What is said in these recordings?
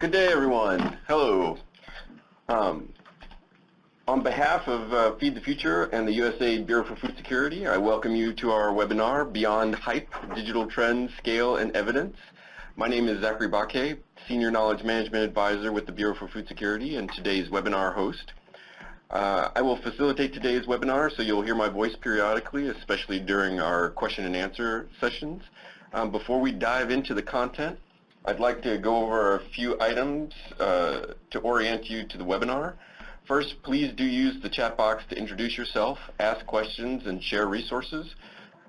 Good day, everyone. Hello. Um, on behalf of uh, Feed the Future and the USAID Bureau for Food Security, I welcome you to our webinar, Beyond Hype, Digital Trends, Scale, and Evidence. My name is Zachary Baquet, Senior Knowledge Management Advisor with the Bureau for Food Security and today's webinar host. Uh, I will facilitate today's webinar, so you'll hear my voice periodically, especially during our question and answer sessions. Um, before we dive into the content, I'd like to go over a few items uh, to orient you to the webinar. First, please do use the chat box to introduce yourself, ask questions, and share resources.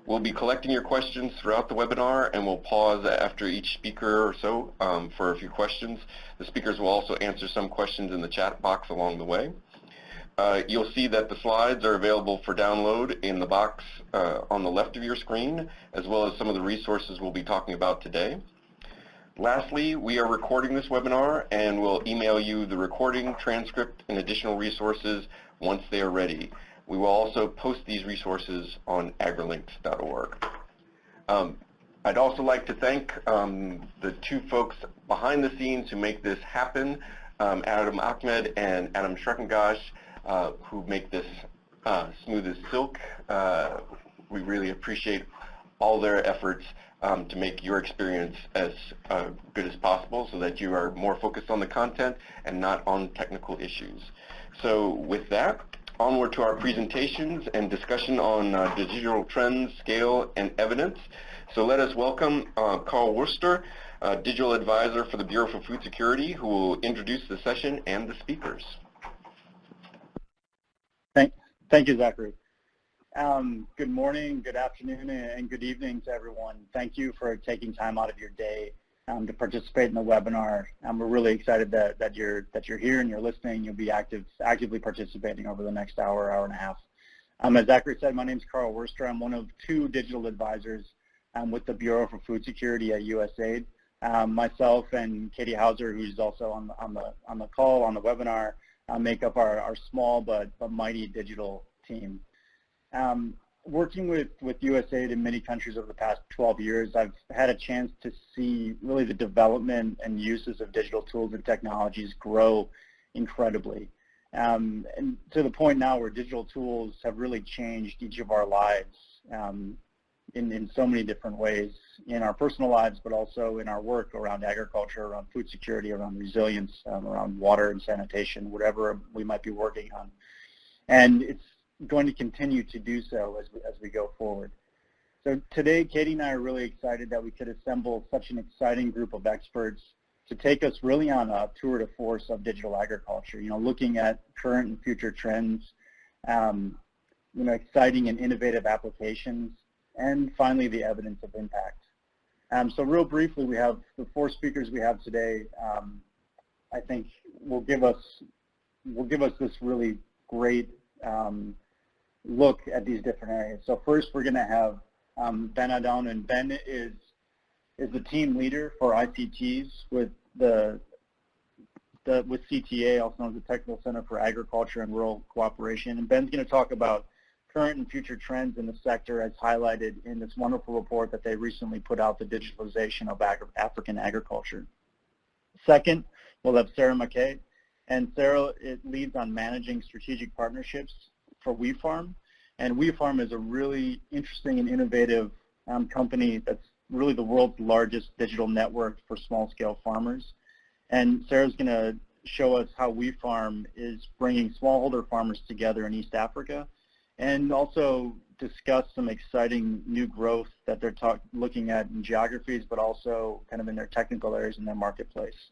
We'll be collecting your questions throughout the webinar and we'll pause after each speaker or so um, for a few questions. The speakers will also answer some questions in the chat box along the way. Uh, you'll see that the slides are available for download in the box uh, on the left of your screen, as well as some of the resources we'll be talking about today. Lastly, we are recording this webinar and we'll email you the recording, transcript, and additional resources once they are ready. We will also post these resources on agrilinks.org. Um, I'd also like to thank um, the two folks behind the scenes who make this happen, um, Adam Ahmed and Adam Schreckengosch, uh, who make this uh, smooth as silk. Uh, we really appreciate all their efforts um, to make your experience as uh, good as possible so that you are more focused on the content and not on technical issues. So with that, onward to our presentations and discussion on uh, digital trends, scale, and evidence. So let us welcome uh, Carl Worster, uh, Digital Advisor for the Bureau for Food Security, who will introduce the session and the speakers. Thank, thank you, Zachary. Um, good morning, good afternoon, and good evening to everyone. Thank you for taking time out of your day um, to participate in the webinar. Um, we're really excited that, that you're that you're here and you're listening. You'll be active actively participating over the next hour, hour and a half. Um, as Zachary said, my name is Carl Worster. I'm one of two digital advisors um, with the Bureau for Food Security at USAID. Um, myself and Katie Hauser, who's also on the on the on the call on the webinar, uh, make up our, our small but but mighty digital team. Um, working with, with USAID in many countries over the past 12 years, I've had a chance to see really the development and uses of digital tools and technologies grow incredibly. Um, and to the point now where digital tools have really changed each of our lives um, in, in so many different ways in our personal lives, but also in our work around agriculture, around food security, around resilience, um, around water and sanitation, whatever we might be working on. And it's going to continue to do so as we, as we go forward. So today, Katie and I are really excited that we could assemble such an exciting group of experts to take us really on a tour de force of digital agriculture, you know, looking at current and future trends, um, you know, exciting and innovative applications, and finally the evidence of impact. Um, so real briefly, we have the four speakers we have today, um, I think will give us will give us this really great um, look at these different areas. So first we're going to have um, Ben Addom, and Ben is is the team leader for ICTs with the, the with CTA, also known as the Technical Center for Agriculture and Rural Cooperation. And Ben's going to talk about current and future trends in the sector as highlighted in this wonderful report that they recently put out, the digitalization of African agriculture. Second, we'll have Sarah McKay, and Sarah it leads on managing strategic partnerships for WeFarm. And WeFarm is a really interesting and innovative um, company that's really the world's largest digital network for small-scale farmers. And Sarah's going to show us how WeFarm is bringing smallholder farmers together in East Africa and also discuss some exciting new growth that they're looking at in geographies, but also kind of in their technical areas in their marketplace.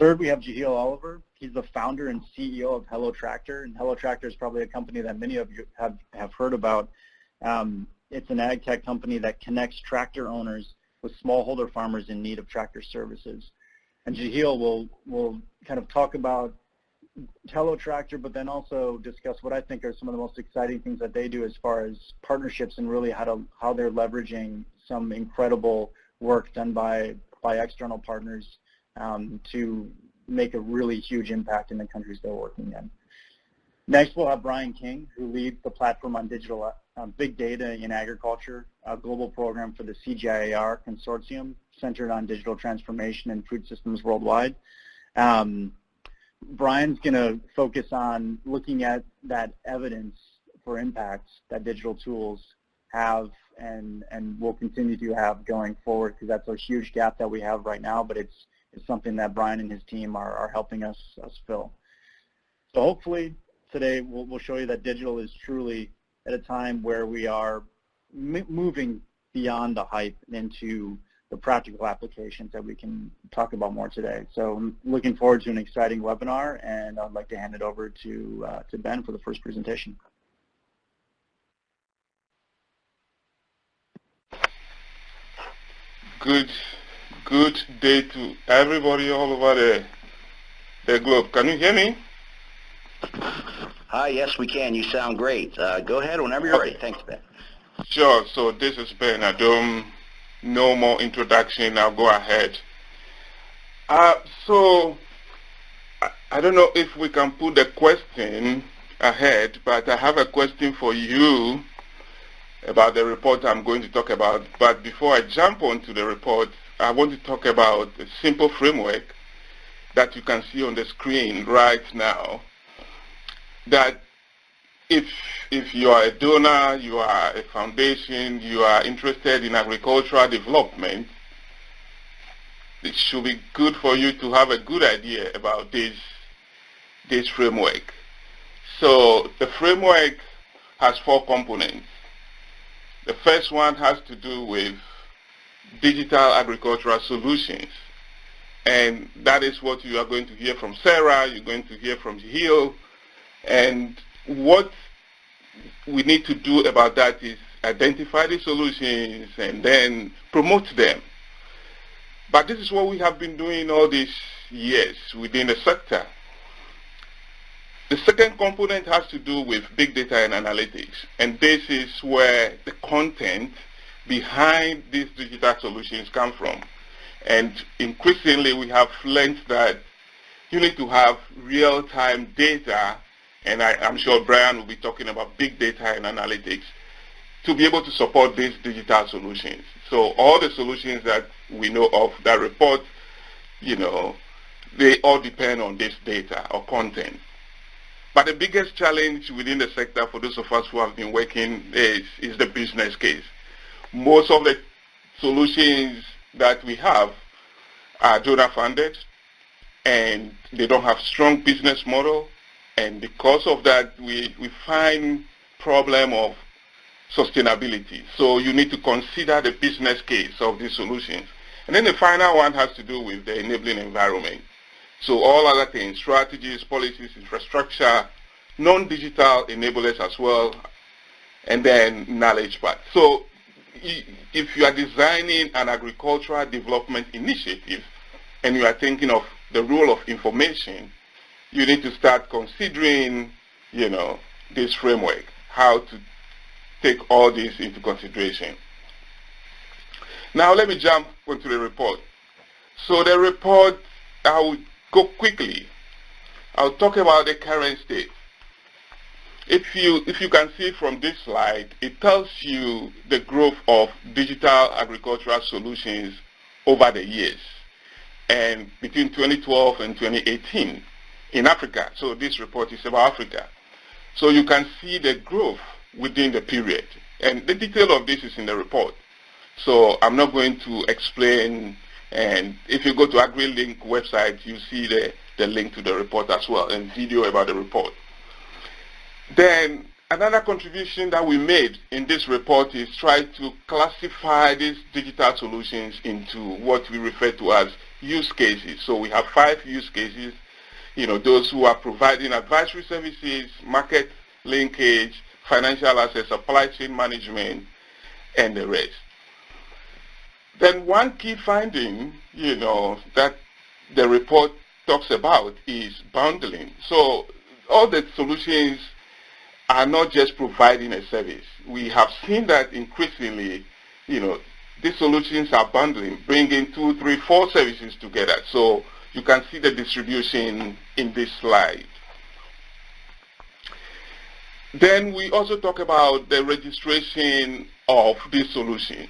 Third, we have Jahil Oliver. He's the founder and CEO of Hello Tractor, and Hello Tractor is probably a company that many of you have, have heard about. Um, it's an ag tech company that connects tractor owners with smallholder farmers in need of tractor services. And Jahil will, will kind of talk about Hello Tractor, but then also discuss what I think are some of the most exciting things that they do as far as partnerships and really how to how they're leveraging some incredible work done by by external partners um, to make a really huge impact in the countries they're working in. Next, we'll have Brian King, who leads the platform on digital uh, big data in agriculture, a global program for the CGIAR consortium. centered on digital transformation and food systems worldwide. Um, Brian's going to focus on looking at that evidence for impact that digital tools have and, and will continue to have going forward because that's a huge gap that we have right now, but it's, it's something that Brian and his team are, are helping us, us fill. So hopefully today we'll, we'll show you that digital is truly at a time where we are moving beyond the hype into the practical applications that we can talk about more today. So I'm looking forward to an exciting webinar, and I'd like to hand it over to, uh, to Ben for the first presentation. Good, good day to everybody all over the, the globe. Can you hear me? Hi, yes, we can. You sound great. Uh, go ahead whenever you're okay. ready. Thanks, Ben. Sure. So this is Ben Addom. No more introduction. I'll go ahead. Uh, so I, I don't know if we can put the question ahead, but I have a question for you about the report I'm going to talk about. But before I jump onto the report, I want to talk about a simple framework that you can see on the screen right now that if if you are a donor, you are a foundation, you are interested in agricultural development, it should be good for you to have a good idea about this this framework. So the framework has four components. The first one has to do with digital agricultural solutions. And that is what you are going to hear from Sarah, you're going to hear from Hill, and what we need to do about that is identify the solutions and then promote them. But this is what we have been doing all these years within the sector. The second component has to do with big data and analytics. And this is where the content behind these digital solutions come from. And increasingly we have learned that you need to have real-time data and I, am sure Brian will be talking about big data and analytics to be able to support these digital solutions. So all the solutions that we know of that report, you know, they all depend on this data or content. But the biggest challenge within the sector for those of us who have been working is, is the business case. Most of the solutions that we have are donor funded and they don't have strong business model and because of that, we, we find problem of sustainability. So you need to consider the business case of these solutions. And then the final one has to do with the enabling environment. So all other things, strategies, policies, infrastructure, non-digital enablers as well, and then knowledge part. So if you are designing an agricultural development initiative and you are thinking of the role of information, you need to start considering, you know, this framework, how to take all this into consideration. Now let me jump onto the report. So the report, I will go quickly. I'll talk about the current state. If you, if you can see from this slide, it tells you the growth of digital agricultural solutions over the years. And between 2012 and 2018, in Africa. So this report is about Africa. So you can see the growth within the period. And the detail of this is in the report. So I'm not going to explain. And if you go to AgriLink website, you see the, the link to the report as well and video about the report. Then another contribution that we made in this report is try to classify these digital solutions into what we refer to as use cases. So we have five use cases you know, those who are providing advisory services, market linkage, financial assets, supply chain management, and the rest. Then one key finding, you know, that the report talks about is bundling. So all the solutions are not just providing a service. We have seen that increasingly, you know, these solutions are bundling, bringing two, three, four services together. So you can see the distribution in this slide. Then we also talk about the registration of these solutions.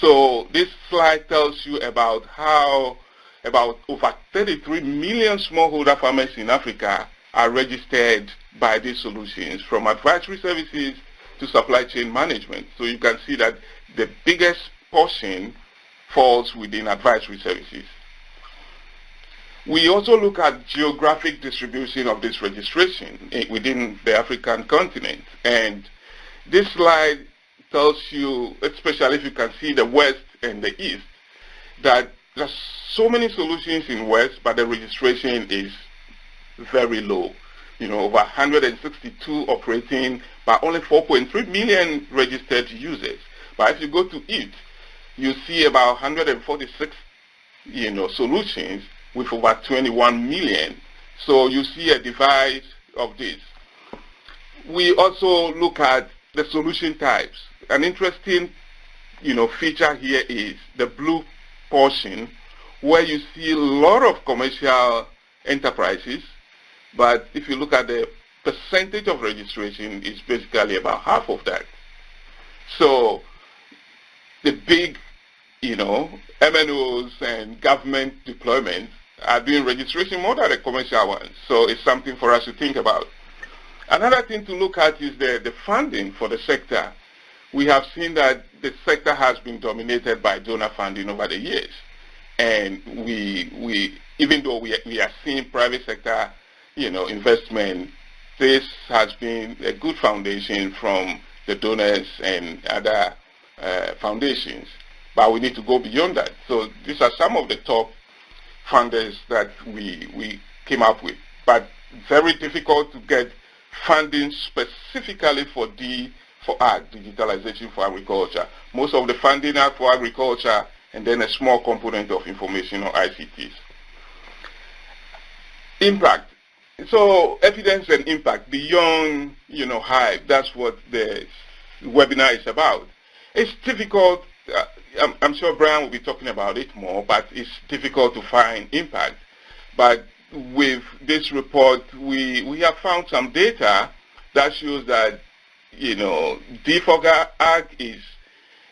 So this slide tells you about how about over 33 million smallholder farmers in Africa are registered by these solutions from advisory services to supply chain management. So you can see that the biggest portion falls within advisory services. We also look at geographic distribution of this registration within the African continent. And this slide tells you, especially if you can see the West and the East, that there's so many solutions in West, but the registration is very low. You know, over 162 operating, but only 4.3 million registered users. But if you go to it, you see about 146, you know, solutions with over 21 million. So you see a divide of this. We also look at the solution types. An interesting, you know, feature here is the blue portion where you see a lot of commercial enterprises, but if you look at the percentage of registration, it's basically about half of that. So the big, you know, MNOs and government deployments are doing registration more than the commercial ones. So it's something for us to think about. Another thing to look at is the, the funding for the sector. We have seen that the sector has been dominated by donor funding over the years. And we, we even though we, we are seeing private sector, you know, investment, this has been a good foundation from the donors and other uh, foundations. But we need to go beyond that. So these are some of the top funders that we, we came up with. But very difficult to get funding specifically for D for ag, digitalization for agriculture. Most of the funding are for agriculture and then a small component of information or ICTs. Impact. So evidence and impact beyond, you know, hype. That's what the webinar is about. It's difficult uh, I'm, I'm, sure Brian will be talking about it more, but it's difficult to find impact. But with this report, we, we have found some data that shows that, you know, DFOGA Ag is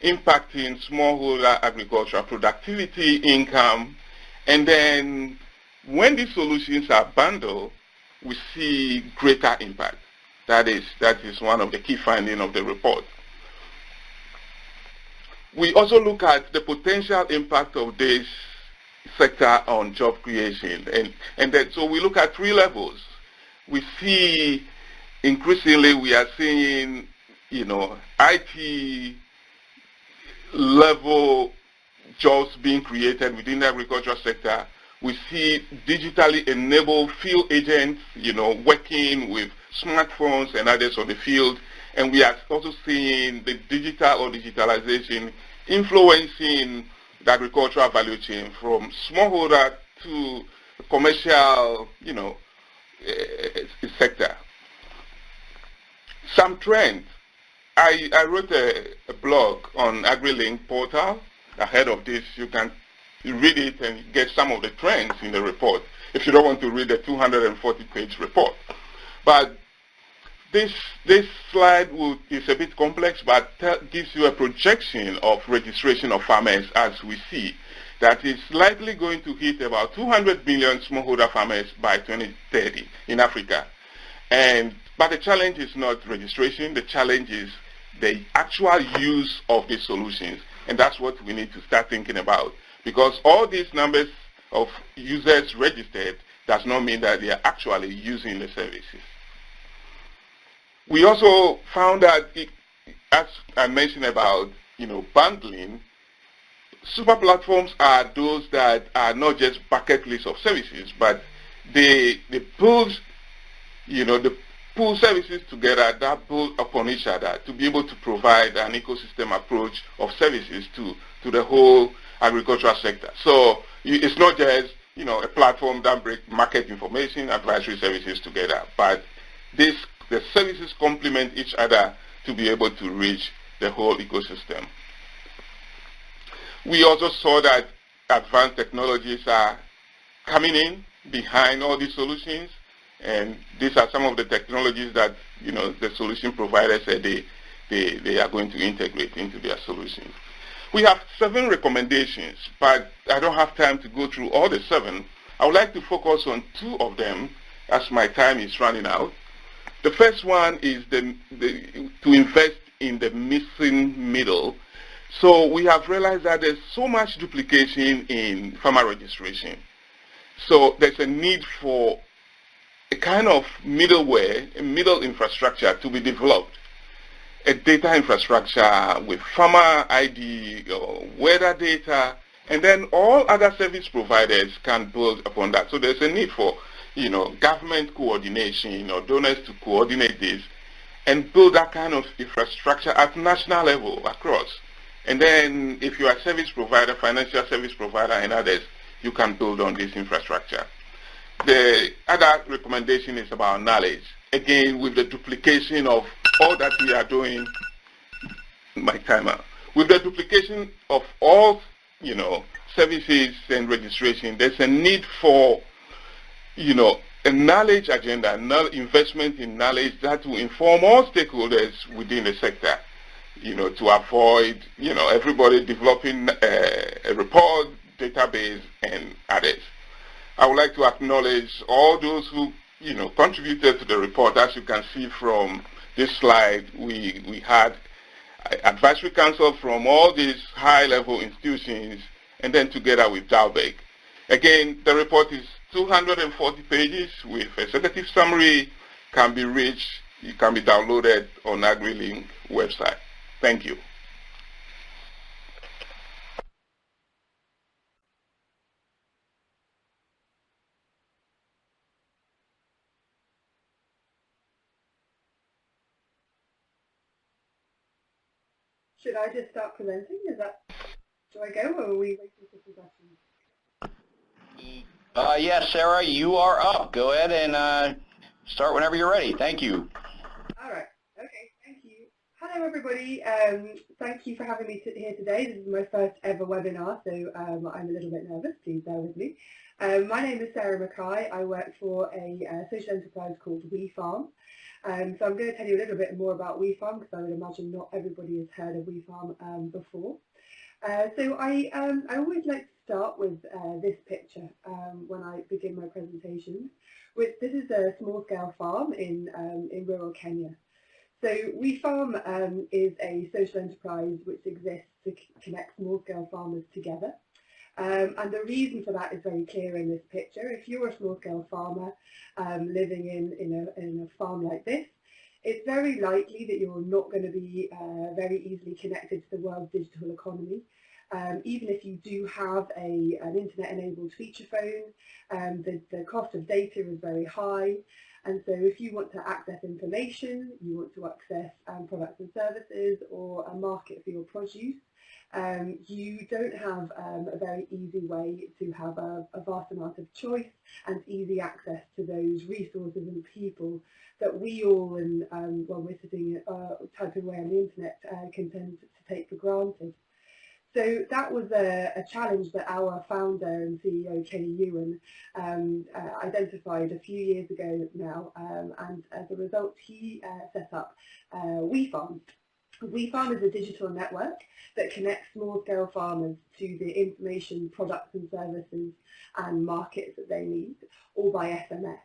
impacting smallholder agricultural productivity, income, and then when these solutions are bundled, we see greater impact. That is, that is one of the key findings of the report. We also look at the potential impact of this sector on job creation. And, and then, so we look at three levels. We see increasingly we are seeing, you know, IT level jobs being created within the agricultural sector. We see digitally enabled field agents, you know, working with smartphones and others on the field. And we are also seeing the digital or digitalization influencing the agricultural value chain from smallholder to commercial, you know, uh, sector. Some trends. I, I wrote a, a blog on AgriLink portal. Ahead of this, you can read it and get some of the trends in the report if you don't want to read the 240-page report. But this, this slide will, is a bit complex, but gives you a projection of registration of farmers as we see that is likely going to hit about 200 million smallholder farmers by 2030 in Africa. And, but the challenge is not registration, the challenge is the actual use of these solutions. And that's what we need to start thinking about. Because all these numbers of users registered does not mean that they are actually using the services. We also found that, it, as I mentioned about, you know, bundling, super platforms are those that are not just bucket lists of services, but they, they pull, you know, the pull services together that build upon each other to be able to provide an ecosystem approach of services to, to the whole agricultural sector. So it's not just, you know, a platform that brings market information, advisory services together, but this the services complement each other to be able to reach the whole ecosystem. We also saw that advanced technologies are coming in behind all these solutions, and these are some of the technologies that you know the solution providers said they, they, they are going to integrate into their solutions. We have seven recommendations, but I don't have time to go through all the seven. I would like to focus on two of them as my time is running out. The first one is the, the, to invest in the missing middle. So we have realized that there's so much duplication in farmer registration. So there's a need for a kind of middleware, a middle infrastructure to be developed. A data infrastructure with farmer ID, uh, weather data, and then all other service providers can build upon that. So there's a need for, you know, government coordination or donors to coordinate this and build that kind of infrastructure at national level across. And then if you are a service provider, financial service provider and others, you can build on this infrastructure. The other recommendation is about knowledge. Again, with the duplication of all that we are doing, my timer, with the duplication of all, you know, services and registration, there's a need for, you know, a knowledge agenda, investment in knowledge that will inform all stakeholders within the sector, you know, to avoid, you know, everybody developing a, a report, database, and others. I would like to acknowledge all those who, you know, contributed to the report. As you can see from this slide, we, we had advisory council from all these high-level institutions, and then together with Dalberg. Again, the report is 240 pages with a executive summary, can be reached, it can be downloaded on AgriLink website. Thank you. Should I just start presenting? Is that, do I go or are we waiting for questions? Uh, yes, Sarah, you are up. Go ahead and uh, start whenever you're ready. Thank you. All right. Okay. Thank you. Hello, everybody. Um, thank you for having me here today. This is my first ever webinar, so um, I'm a little bit nervous. Please bear with me. Um, my name is Sarah Mackay. I work for a uh, social enterprise called WeFarm. Um, so I'm going to tell you a little bit more about WeFarm because I would imagine not everybody has heard of WeFarm um, before. Uh, so I, um, I always like to start with uh, this picture um, when I begin my presentations. With, this is a small-scale farm in, um, in rural Kenya. So WeFarm um, is a social enterprise which exists to connect small-scale farmers together. Um, and the reason for that is very clear in this picture. If you're a small-scale farmer um, living in, in, a, in a farm like this, it's very likely that you're not going to be uh, very easily connected to the world's digital economy. Um, even if you do have a, an internet-enabled feature phone, um, the, the cost of data is very high. And so if you want to access information, you want to access um, products and services or a market for your produce, um, you don't have um, a very easy way to have a, a, vast amount of choice and easy access to those resources and people that we all, and um, when we're sitting uh, typing away on the internet, uh, can tend to take for granted. So that was a, a, challenge that our founder and CEO, Kenny Ewan, um, uh, identified a few years ago now, um, and as a result, he uh, set up uh, WeFarm, WeFarm is a digital network that connects small-scale farmers to the information, products and services and markets that they need, all by SMS.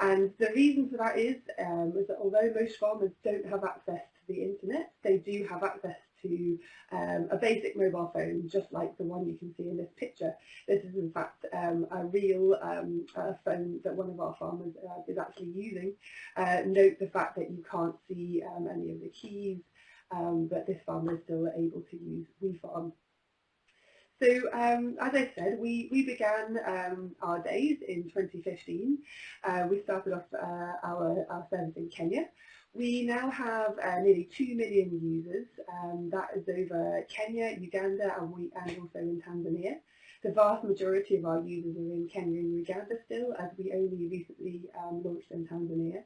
And the reason for that is, um, is that although most farmers don't have access to the internet, they do have access to um, a basic mobile phone, just like the one you can see in this picture. This is in fact um, a real um, uh, phone that one of our farmers uh, is actually using. Uh, note the fact that you can't see um, any of the keys, um, but this farmer is still able to use WeFarm. So um, as I said, we, we began um, our days in 2015. Uh, we started off uh, our, our service in Kenya. We now have uh, nearly 2 million users. Um, that is over Kenya, Uganda and, we, and also in Tanzania. The vast majority of our users are in Kenya and Uganda still, as we only recently um, launched in Tanzania.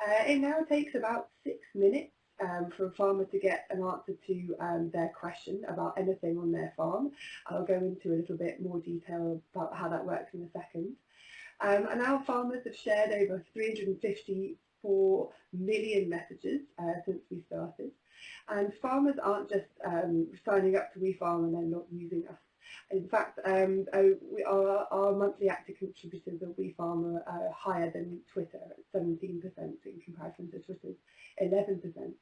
Uh, it now takes about six minutes um, for a farmer to get an answer to um, their question about anything on their farm. I'll go into a little bit more detail about how that works in a second. Um, and our farmers have shared over 350 4 million messages uh, since we started. And farmers aren't just um, signing up to WeFarm and then not using us. In fact, um, uh, we, our, our, monthly active contributors of WeFarm are uh, higher than Twitter at 17% in comparison to Twitter's 11%.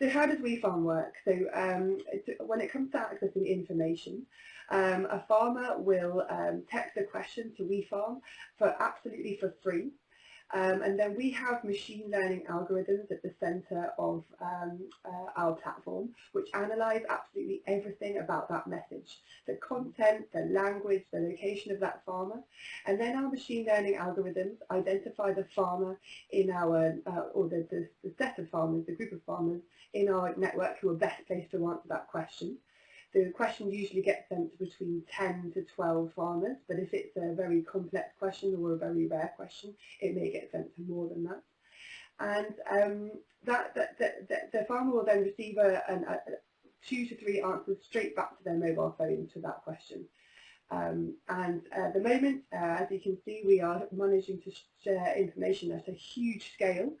So how does WeFarm work? So um, when it comes to accessing information, um, a farmer will um, text a question to WeFarm for absolutely for free. Um, and then we have machine learning algorithms at the center of um, uh, our platform, which analyze absolutely everything about that message, the content, the language, the location of that farmer. And then our machine learning algorithms identify the farmer in our, uh, or the, the, the set of farmers, the group of farmers in our network who are best placed to answer that question. The question usually gets sent to between 10 to 12 farmers, but if it's a very complex question or a very rare question, it may get sent to more than that. And um, that, that, that, the farmer will then receive a, a, a, two to three answers straight back to their mobile phone to that question. Um, and at the moment, uh, as you can see, we are managing to share information at a huge scale.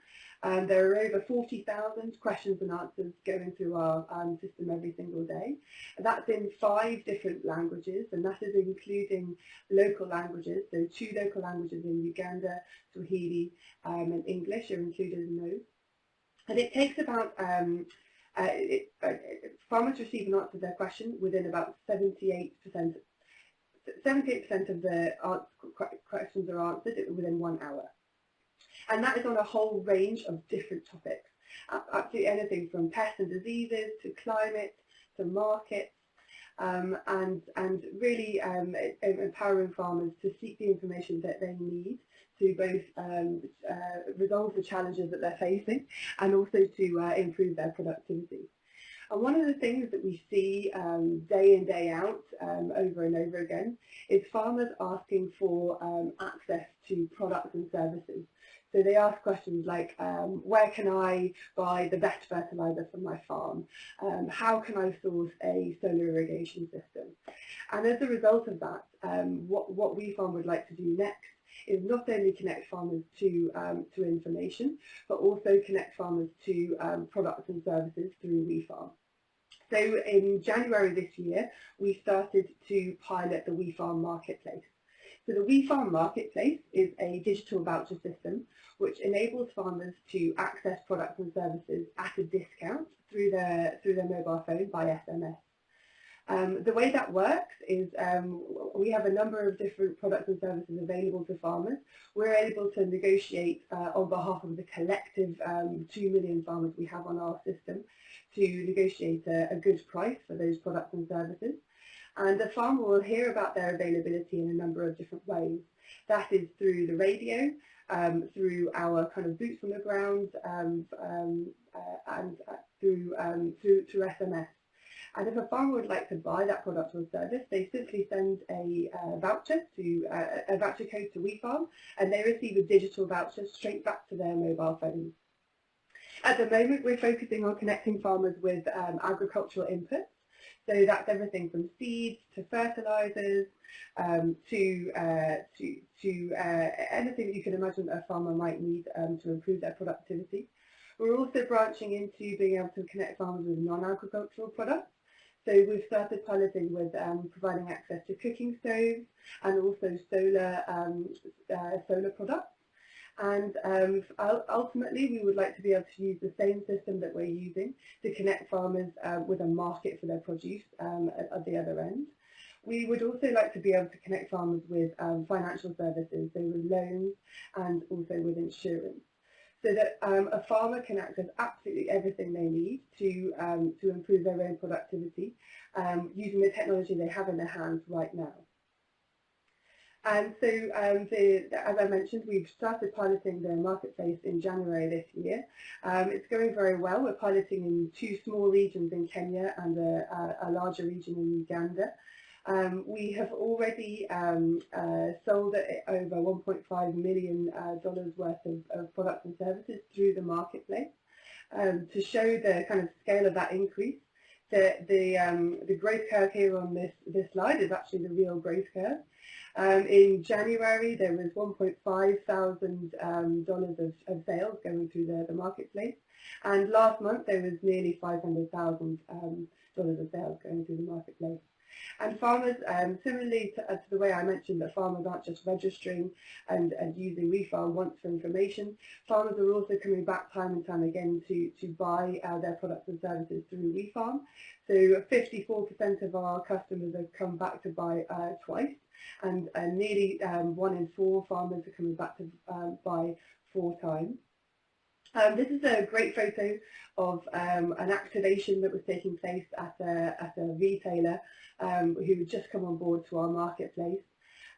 Um, there are over 40,000 questions and answers going through our um, system every single day. That's in five different languages, and that is including local languages. So two local languages in Uganda, Swahili um, and English are included in those. And it takes about, um, uh, it, uh, farmers receive an answer to their question within about 78% 78% of the questions are answered within one hour. And that is on a whole range of different topics. Absolutely anything from pests and diseases to climate to markets um, and, and really um, empowering farmers to seek the information that they need to both um, uh, resolve the challenges that they're facing and also to uh, improve their productivity. And one of the things that we see um, day in, day out, um, over and over again, is farmers asking for um, access to products and services. So they ask questions like, um, where can I buy the best fertilizer for my farm? Um, how can I source a solar irrigation system? And as a result of that, um, what, what WeFarm would like to do next is not only connect farmers to, um, to information, but also connect farmers to um, products and services through WeFarm. So in January this year, we started to pilot the WeFarm Marketplace. So the WeFarm Marketplace is a digital voucher system which enables farmers to access products and services at a discount through their, through their mobile phone by SMS. Um, the way that works is um, we have a number of different products and services available to farmers. We're able to negotiate uh, on behalf of the collective um, 2 million farmers we have on our system to negotiate a, a good price for those products and services. And the farmer will hear about their availability in a number of different ways. That is through the radio, um, through our kind of boots on the ground, um, um, uh, and uh, through, um, through, through SMS. And if a farmer would like to buy that product or service, they simply send a uh, voucher to uh, a voucher code to WeFarm, and they receive a digital voucher straight back to their mobile phone. At the moment, we're focusing on connecting farmers with um, agricultural inputs, so that's everything from seeds to fertilizers um, to, uh, to, to uh, anything that you can imagine a farmer might need um, to improve their productivity. We're also branching into being able to connect farmers with non-agricultural products. So we've started piloting with um, providing access to cooking stoves and also solar, um, uh, solar products. And um, ultimately, we would like to be able to use the same system that we're using to connect farmers uh, with a market for their produce um, at, at, the other end. We would also like to be able to connect farmers with um, financial services, so with loans and also with insurance, so that um, a farmer can access absolutely everything they need to, um, to improve their own productivity using the technology they have in their hands right now. And so, um, the, as I mentioned, we've started piloting the marketplace in January this year. Um, it's going very well. We're piloting in two small regions in Kenya and a, a, larger region in Uganda. Um, we have already um, uh, sold over $1.5 million uh, worth of, of, products and services through the marketplace. Um, to show the kind of scale of that increase, the the, um, the growth curve here on this this slide is actually the real growth curve. Um, in January, there was 1.5 thousand um, dollars of, of sales going through the, the marketplace, and last month there was nearly 500,000 um, dollars of sales going through the marketplace. And farmers, um, similarly to, uh, to, the way I mentioned that farmers aren't just registering and, and using WeFarm once for information, farmers are also coming back time and time again to, to buy uh, their products and services through WeFarm. So 54% of our customers have come back to buy uh, twice and, nearly um, one in four farmers are coming back to um, buy four times. Um, this is a great photo of um, an activation that was taking place at a, at a retailer um, who had just come on board to our marketplace.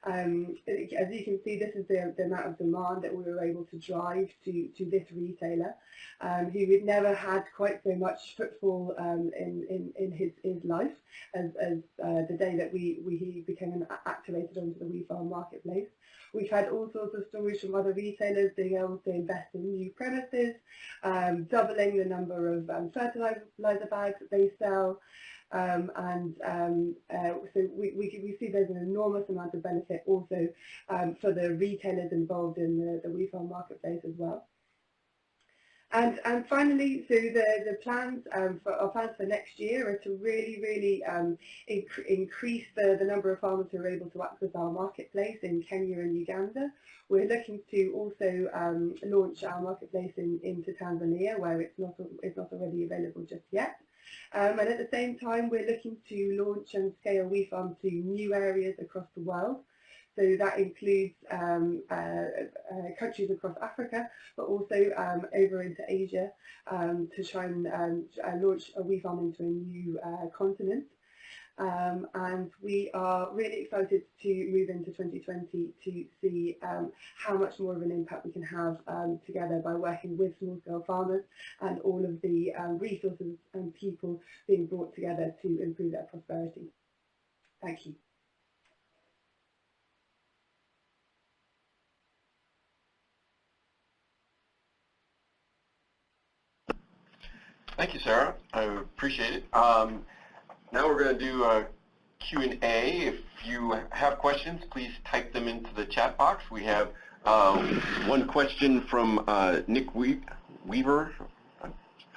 Um, as you can see, this is the, the, amount of demand that we were able to drive to, to this retailer, um, who had never had quite so much footfall um, in, in, in his, his life as, as uh, the day that we, we he became activated onto the WeFarm marketplace. We've had all sorts of stories from other retailers being able to invest in new premises, um, doubling the number of um, fertilizer bags that they sell, um, and um, uh, so we, we, we, see there's an enormous amount of benefit also um, for the retailers involved in the, the WeFarm marketplace as well. And, and finally, so the, the plans um, for our plans for next year are to really, really um, inc increase the, the number of farmers who are able to access our marketplace in Kenya and Uganda. We're looking to also um, launch our marketplace in, into Tanzania, where it's not it's not already available just yet. Um, and at the same time, we're looking to launch and scale WeFarm to new areas across the world. So that includes um, uh, uh, countries across Africa, but also um, over into Asia um, to try and um, uh, launch a WeFarm into a new uh, continent. Um, and we are really excited to move into 2020 to see um, how much more of an impact we can have um, together by working with small-scale farmers and all of the um, resources and people being brought together to improve their prosperity. Thank you. Thank you, Sarah. I appreciate it. Um, now we're going to do a Q&A. If you have questions, please type them into the chat box. We have uh, one question from uh, Nick we Weaver.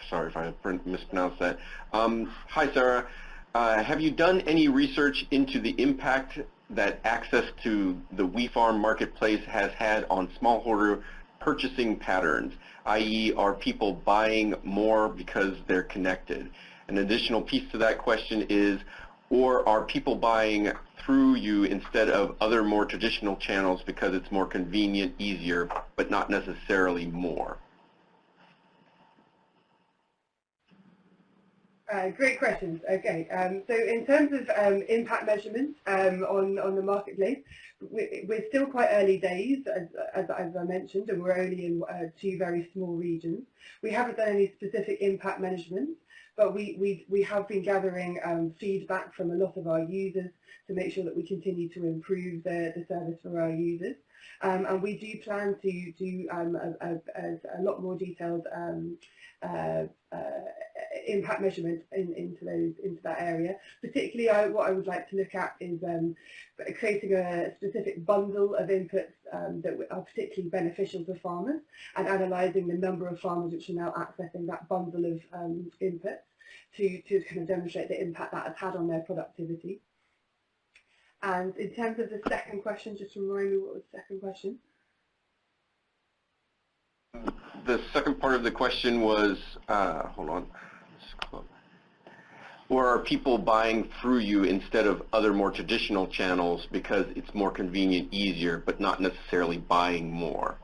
Sorry if I mispronounced that. Um, hi, Sarah. Uh, have you done any research into the impact that access to the WeFarm marketplace has had on smallholder purchasing patterns, i.e. are people buying more because they're connected? An additional piece to that question is, or are people buying through you instead of other more traditional channels because it's more convenient, easier, but not necessarily more? Uh, great questions. Okay, um, so in terms of um, impact measurements um, on, on the marketplace, we, are still quite early days, as, as, as, I mentioned, and we're only in uh, two very small regions. We haven't done any specific impact measurements, but we, we, we have been gathering um, feedback from a lot of our users to make sure that we continue to improve the, the service for our users. Um, and we do plan to do um, a, a, a, lot more detailed um, impact measurement in, into those into that area. Particularly, I, what I would like to look at is um, creating a specific bundle of inputs um, that are particularly beneficial for farmers, and analysing the number of farmers which are now accessing that bundle of um, inputs to to kind of demonstrate the impact that has had on their productivity. And in terms of the second question, just remind me what was the second question? The second part of the question was, uh, hold on, or are people buying through you instead of other more traditional channels because it's more convenient, easier, but not necessarily buying more?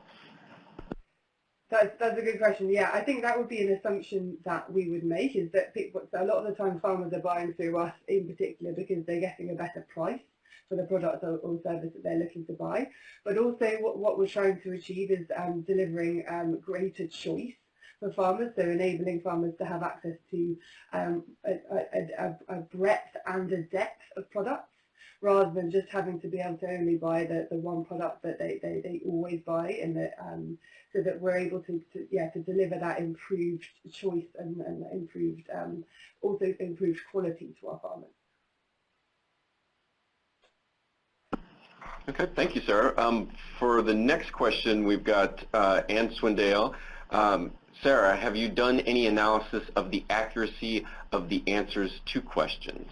That's, that's a good question. Yeah, I think that would be an assumption that we would make is that people, a lot of the time farmers are buying through us in particular because they're getting a better price for the product or, or service that they're looking to buy. But also what, what we're trying to achieve is um, delivering um, greater choice for farmers, so enabling farmers to have access to um, a, a, a, breadth and a depth of products rather than just having to be able to only buy the, the one product that they, they, they always buy and that um, so that we're able to, to yeah to deliver that improved choice and, and improved um, also improved quality to our farmers. Okay, thank you, Sarah. Um, for the next question, we've got uh, Ann Swindale. Um, Sarah, have you done any analysis of the accuracy of the answers to questions?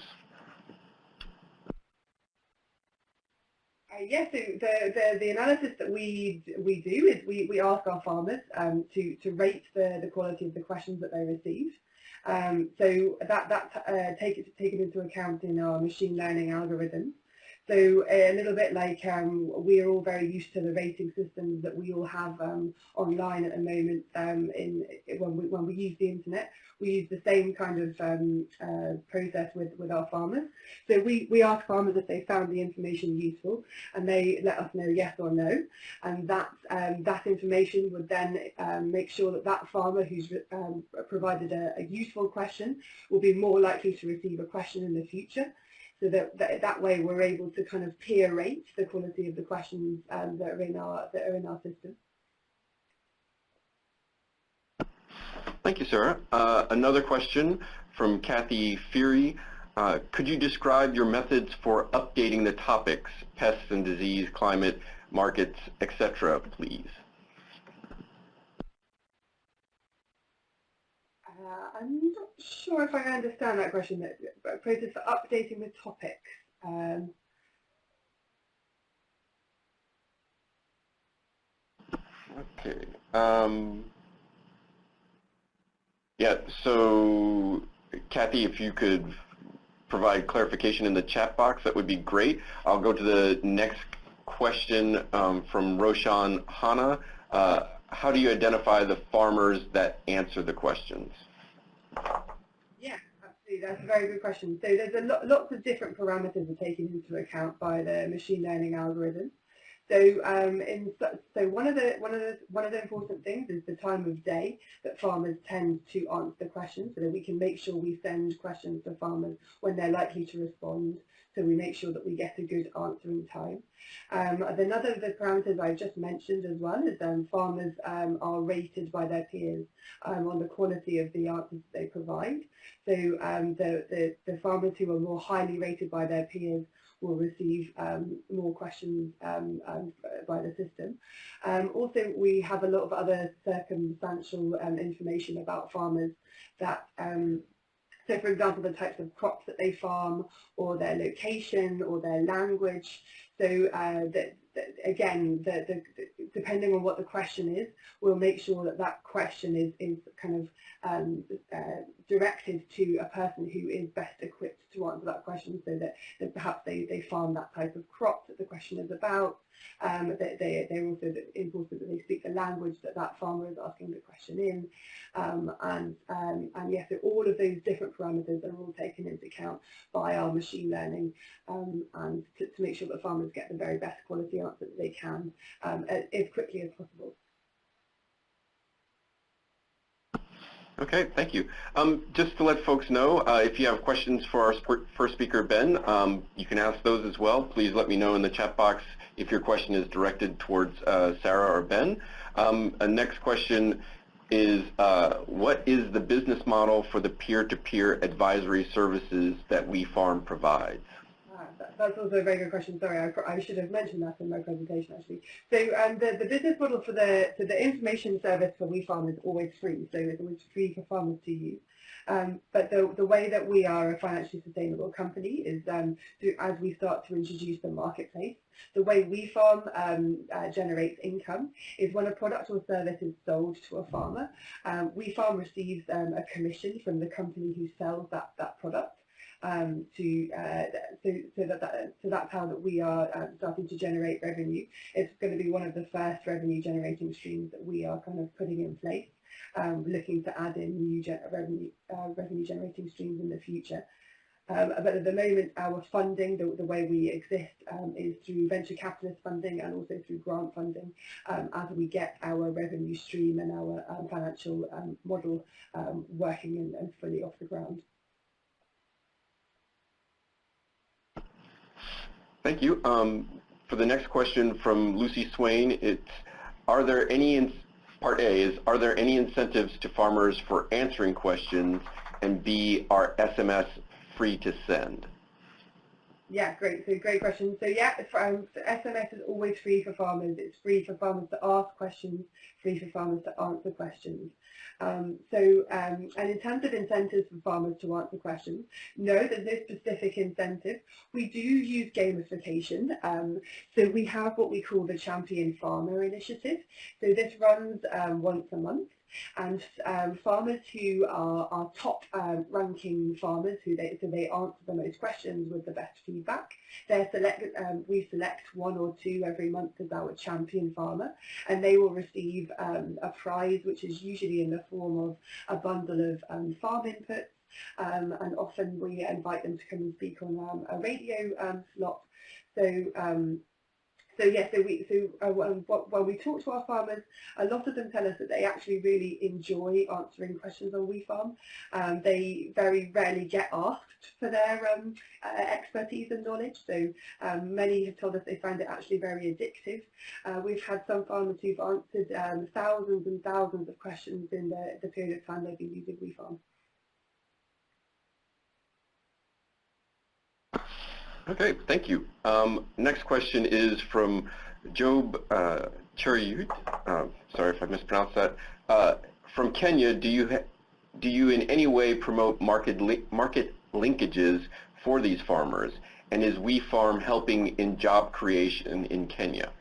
Uh, yes, the, the, the analysis that we we do is we, we ask our farmers um, to, to rate the, the quality of the questions that they receive. Um, so that, that's uh, take, taken into account in our machine learning algorithms. So a little bit like um, we are all very used to the rating systems that we all have um, online at the moment um, in when we, when we use the internet. We use the same kind of um, uh, process with, with our farmers. So we, we ask farmers if they found the information useful and they let us know yes or no. And that, um, that information would then make sure that that farmer who's provided a, a useful question will be more likely to receive a question in the future so that, that, that way we're able to kind of peer rate the quality of the questions um, that are in our that are in our system. Thank you, Sarah. Uh, another question from Kathy Feary. Uh, could you describe your methods for updating the topics, pests and disease, climate, markets, etc., please? Uh, I'm not sure if I understand that question. A process for updating the topics. Um, okay. Um, yeah, so Kathy, if you could provide clarification in the chat box, that would be great. I'll go to the next question um, from Roshan Hanna. Uh, how do you identify the farmers that answer the questions? That's a very good question. So there's a lot, lots of different parameters are taken into account by the machine learning algorithm. So, um, in, so one of the one of the one of the important things is the time of day that farmers tend to answer questions, so that we can make sure we send questions to farmers when they're likely to respond so we make sure that we get a good answering time. Um, another of the parameters I've just mentioned as well is um, farmers um, are rated by their peers um, on the quality of the answers that they provide. So um, the, the, the, farmers who are more highly rated by their peers will receive um, more questions by the system. also, we have a lot of other circumstantial information about farmers that so for example, the types of crops that they farm or their location or their language. So uh, that, again, the, the, depending on what the question is, we'll make sure that that question is, is kind of um, uh, directed to a person who is best equipped to answer that question so that, that perhaps they, they farm that type of crop that the question is about. Um, they, they, they're also important that they speak the language that that farmer is asking the question in. Um, and, um, and yes, so all of those different parameters are all taken into account by our machine learning um, and to, to, make sure that farmers get the very best quality answer that they can um, as quickly as possible. Okay, thank you. Um, just to let folks know, uh, if you have questions for our first speaker, Ben, um, you can ask those as well. Please let me know in the chat box if your question is directed towards uh, Sarah or Ben. Um, next question is, uh, what is the business model for the peer-to-peer -peer advisory services that WeFarm provides? That's also a very good question. Sorry, I, I, should have mentioned that in my presentation actually. So um, the, the business model for the so the information service for WeFarm is always free. So it's always free for farmers to use. Um, but the, the way that we are a financially sustainable company is um, through, as we start to introduce the marketplace, the way WeFarm um, uh, generates income is when a product or service is sold to a farmer, um, WeFarm receives um, a commission from the company who sells that, that product um, to uh, so, so that, that, so that's how that we are um, starting to generate revenue. It's going to be one of the first revenue generating streams that we are kind of putting in place, um, looking to add in new revenue uh, revenue generating streams in the future. Um, but at the moment, our funding, the, the way we exist, um, is through venture capitalist funding and also through grant funding um, as we get our revenue stream and our um, financial um, model um, working and, and fully off the ground. Thank you. Um, for the next question from Lucy Swain, it's, are there any, part A is, are there any incentives to farmers for answering questions? And B, are SMS free to send? Yeah, great. So great question. So yeah, um, so SMS is always free for farmers. It's free for farmers to ask questions, free for farmers to answer questions. Um, so, um, and in terms of incentives for farmers to answer questions, no, there's no specific incentive. We do use gamification. Um, so we have what we call the Champion Farmer Initiative. So this runs um, once a month and um, farmers who are, are top um, farmers who they so they answer the most questions with the best feedback. They select um, we select one or two every month as our champion farmer. And they will receive um, a prize which is usually in the form of a bundle of um, farm inputs. And often we invite them to come and speak on a radio slot. So so yes, so we so uh, when we talk to our farmers, a lot of them tell us that they actually really enjoy answering questions on WeFarm. Um, they very rarely get asked for their um, uh, expertise and knowledge, so um, many have told us they find it actually very addictive. Uh, we've had some farmers who've answered um, thousands and thousands of questions in the, the period of time they've been using WeFarm. Okay, thank you. Um, next question is from Job uh, Uh, sorry if I mispronounced that. Uh, from Kenya, do you do you in any way promote market li market linkages for these farmers? And is WeFarm helping in job creation in Kenya?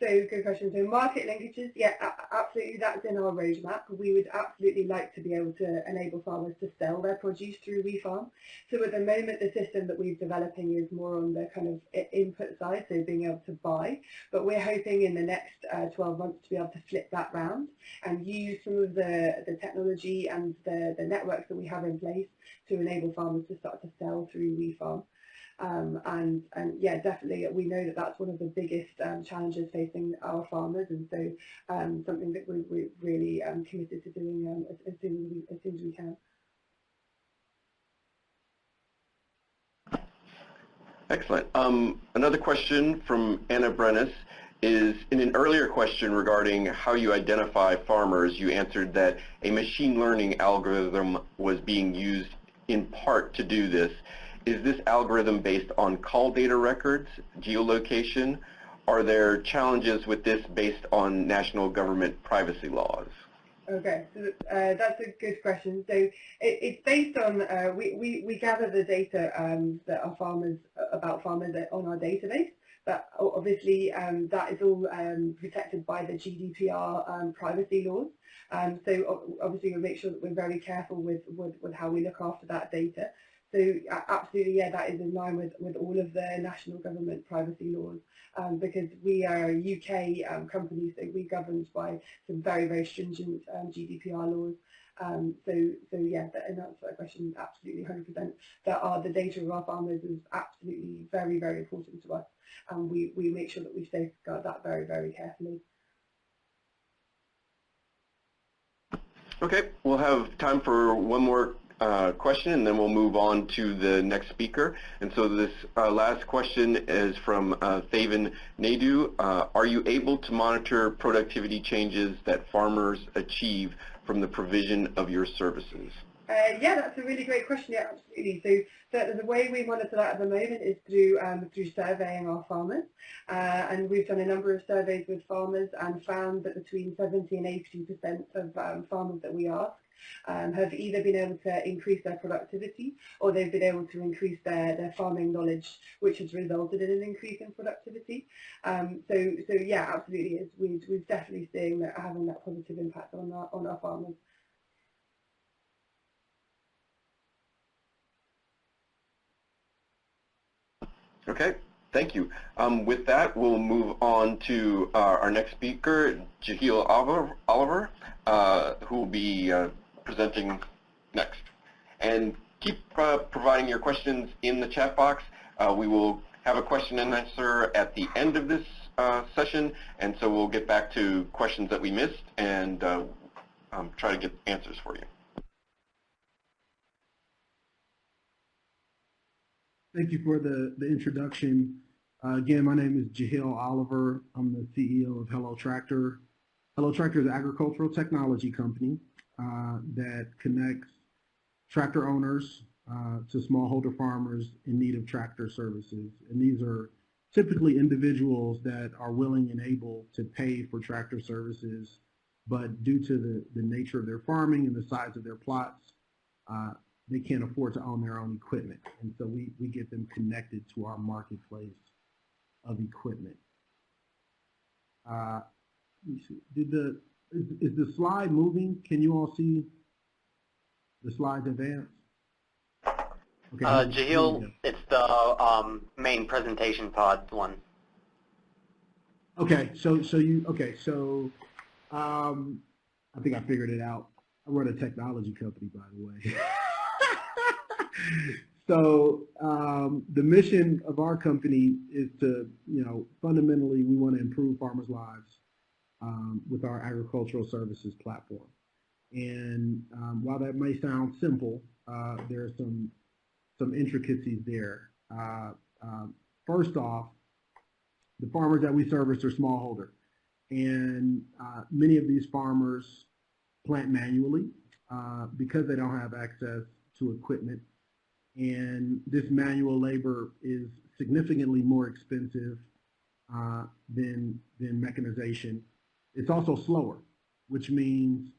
So good question. So market linkages, yeah, absolutely that's in our roadmap. We would absolutely like to be able to enable farmers to sell their produce through WeFarm. So at the moment the system that we're developing is more on the kind of input side, so being able to buy. But we're hoping in the next uh, 12 months to be able to flip that round and use some of the, the technology and the, the networks that we have in place to enable farmers to start to sell through WeFarm. Um, and, and yeah, definitely we know that that's one of the biggest um, challenges facing our farmers and so um, something that we, we're really um, committed to doing um, as, as, soon as, we, as soon as we can. Excellent. Um, another question from Anna Brennis is in an earlier question regarding how you identify farmers, you answered that a machine learning algorithm was being used in part to do this. Is this algorithm based on call data records, geolocation? Are there challenges with this based on national government privacy laws? Okay, so uh, that's a good question. So it, it's based on, uh, we, we, we gather the data um, that our farmers, about farmers on our database, but obviously um, that is all um, protected by the GDPR um, privacy laws. Um, so obviously we make sure that we're very careful with, with, with how we look after that data. So absolutely, yeah, that is in line with, with all of the national government privacy laws um, because we are a UK um, company, so we're governed by some very, very stringent um, GDPR laws. Um, so, so yeah, that, and that's that question, absolutely 100%. That are the data of our farmers is absolutely very, very important to us. And we, we make sure that we safeguard that very, very carefully. Okay, we'll have time for one more uh, question and then we'll move on to the next speaker. And so this uh, last question is from uh, Thaven Naidu. Uh, are you able to monitor productivity changes that farmers achieve from the provision of your services? Uh, yeah, that's a really great question. Yeah, absolutely. So, so the way we monitor that at the moment is through um, through surveying our farmers, uh, and we've done a number of surveys with farmers and found that between 70 and 80 percent of um, farmers that we ask um, have either been able to increase their productivity or they've been able to increase their, their farming knowledge, which has resulted in an increase in productivity. Um, so, so yeah, absolutely, is. We've, we've definitely seen that having that positive impact on our, on our farmers. Okay, thank you. Um, with that, we'll move on to uh, our next speaker, Jehiel Oliver, uh, who will be uh, presenting next. And keep uh, providing your questions in the chat box. Uh, we will have a question and answer at the end of this uh, session, and so we'll get back to questions that we missed and uh, um, try to get answers for you. Thank you for the, the introduction. Uh, again, my name is Jehiel Oliver. I'm the CEO of Hello Tractor. Hello Tractor is an agricultural technology company that connects tractor owners uh, to smallholder farmers in need of tractor services. And these are typically individuals that are willing and able to pay for tractor services, but due to the, the nature of their farming and the size of their plots, uh, they can't afford to own their own equipment. And so we, we get them connected to our marketplace of equipment. Uh. Did the, is, is the slide moving? Can you all see the slides advance? Okay. Uh, Jehiel, it's the um, main presentation pod one. Okay, so so you okay, so um I think I figured it out. I run a technology company by the way. so um the mission of our company is to, you know, fundamentally we want to improve farmers' lives um, with our agricultural services platform. And um, while that may sound simple, uh, there are some some intricacies there. Uh, um, first off, the farmers that we service are smallholder. And uh, many of these farmers plant manually uh, because they don't have access to equipment. And this manual labor is significantly more expensive uh, than, than mechanization. It's also slower, which means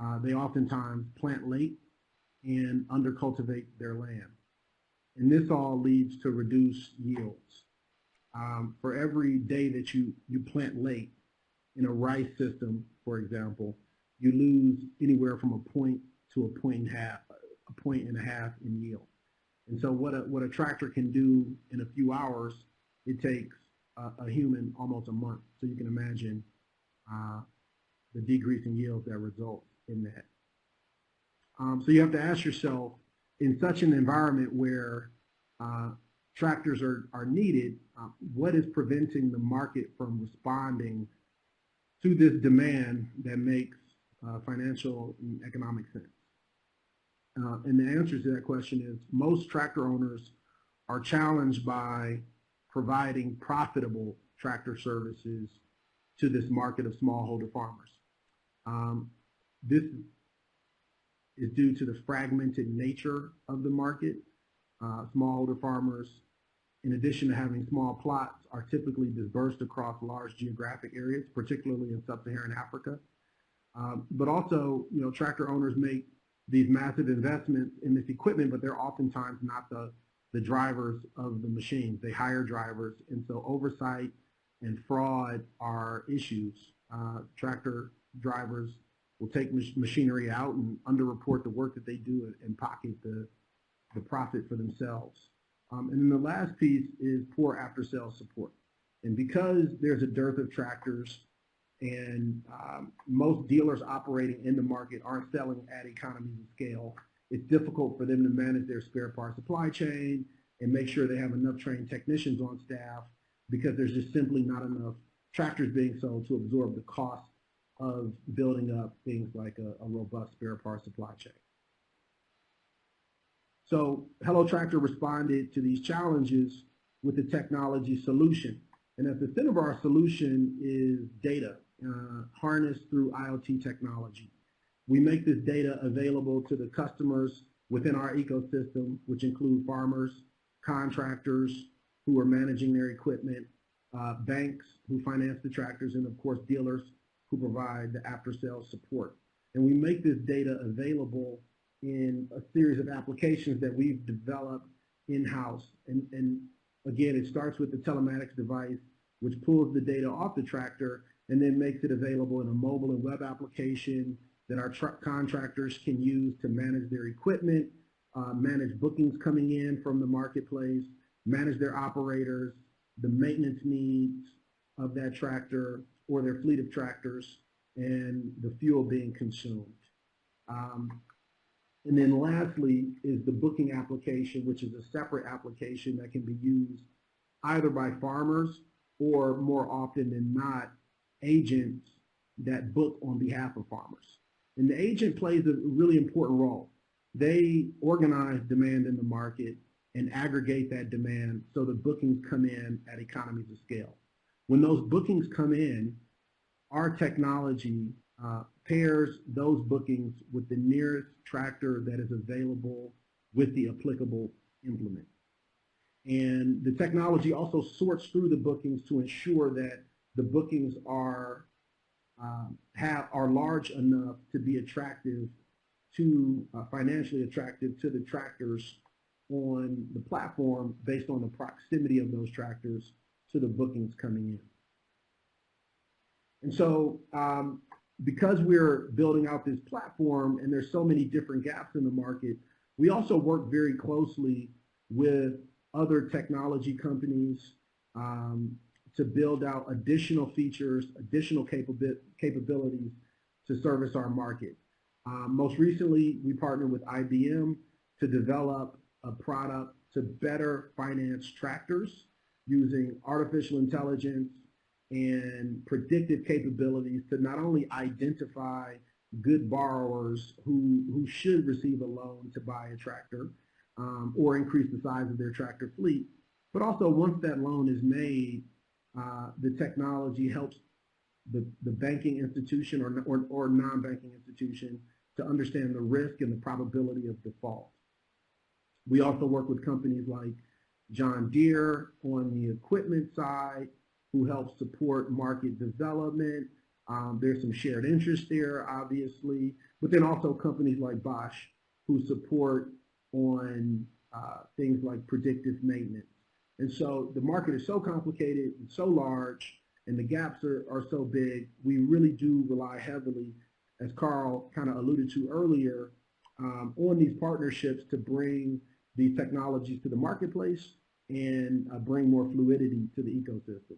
uh, they oftentimes plant late and undercultivate their land. And this all leads to reduced yields. Um, for every day that you, you plant late in a rice system, for example, you lose anywhere from a point to a point and a half, a point and a half in yield. And so what a, what a tractor can do in a few hours, it takes a, a human almost a month. So you can imagine uh, the decrease in yields that results in that. Um, so you have to ask yourself, in such an environment where uh, tractors are, are needed, uh, what is preventing the market from responding to this demand that makes uh, financial and economic sense? Uh, and the answer to that question is most tractor owners are challenged by providing profitable tractor services to this market of smallholder farmers. Um, this is due to the fragmented nature of the market. Uh, smallholder farmers, in addition to having small plots, are typically dispersed across large geographic areas, particularly in sub-Saharan Africa. Um, but also, you know, tractor owners make these massive investments in this equipment, but they're oftentimes not the, the drivers of the machines. They hire drivers, and so oversight and fraud are issues. Uh, tractor drivers will take mach machinery out and underreport the work that they do and, pocket the, the profit for themselves. Um, and then the last piece is poor after-sales support. And because there's a dearth of tractors and um, most dealers operating in the market aren't selling at economies of scale, it's difficult for them to manage their spare part supply chain and make sure they have enough trained technicians on staff because there's just simply not enough tractors being sold to absorb the cost of building up things like a, a robust spare part supply chain. So Hello Tractor responded to these challenges with a technology solution. And at the center of our solution is data uh, harnessed through IoT technology. We make this data available to the customers within our ecosystem, which include farmers, contractors who are managing their equipment, uh, banks who finance the tractors, and of course dealers who provide the after-sales support. And we make this data available in a series of applications that we've developed in-house. And, and again, it starts with the telematics device, which pulls the data off the tractor and then makes it available in a mobile and web application that our truck contractors can use to manage their equipment, uh, manage bookings coming in from the marketplace, manage their operators, the maintenance needs of that tractor or their fleet of tractors, and the fuel being consumed. Um, and then lastly is the booking application, which is a separate application that can be used either by farmers or more often than not, agents that book on behalf of farmers. And the agent plays a really important role. They organize demand in the market and aggregate that demand so the bookings come in at economies of scale. When those bookings come in, our technology uh, pairs those bookings with the nearest tractor that is available with the applicable implement. And the technology also sorts through the bookings to ensure that the bookings are um, have are large enough to be attractive to uh, financially attractive to the tractors on the platform based on the proximity of those tractors to the bookings coming in. And so um, because we're building out this platform and there's so many different gaps in the market, we also work very closely with other technology companies um, to build out additional features, additional capabilities to service our market. Um, most recently, we partnered with IBM to develop a product to better finance tractors using artificial intelligence and predictive capabilities to not only identify good borrowers who, who should receive a loan to buy a tractor um, or increase the size of their tractor fleet, but also once that loan is made, uh, the technology helps the, the banking institution or, or, or non-banking institution to understand the risk and the probability of default. We also work with companies like John Deere on the equipment side who helps support market development. Um, there's some shared interest there, obviously, but then also companies like Bosch who support on uh, things like predictive maintenance. And so the market is so complicated and so large, and the gaps are, are so big, we really do rely heavily, as Carl kind of alluded to earlier, um, on these partnerships to bring these technologies to the marketplace and uh, bring more fluidity to the ecosystem.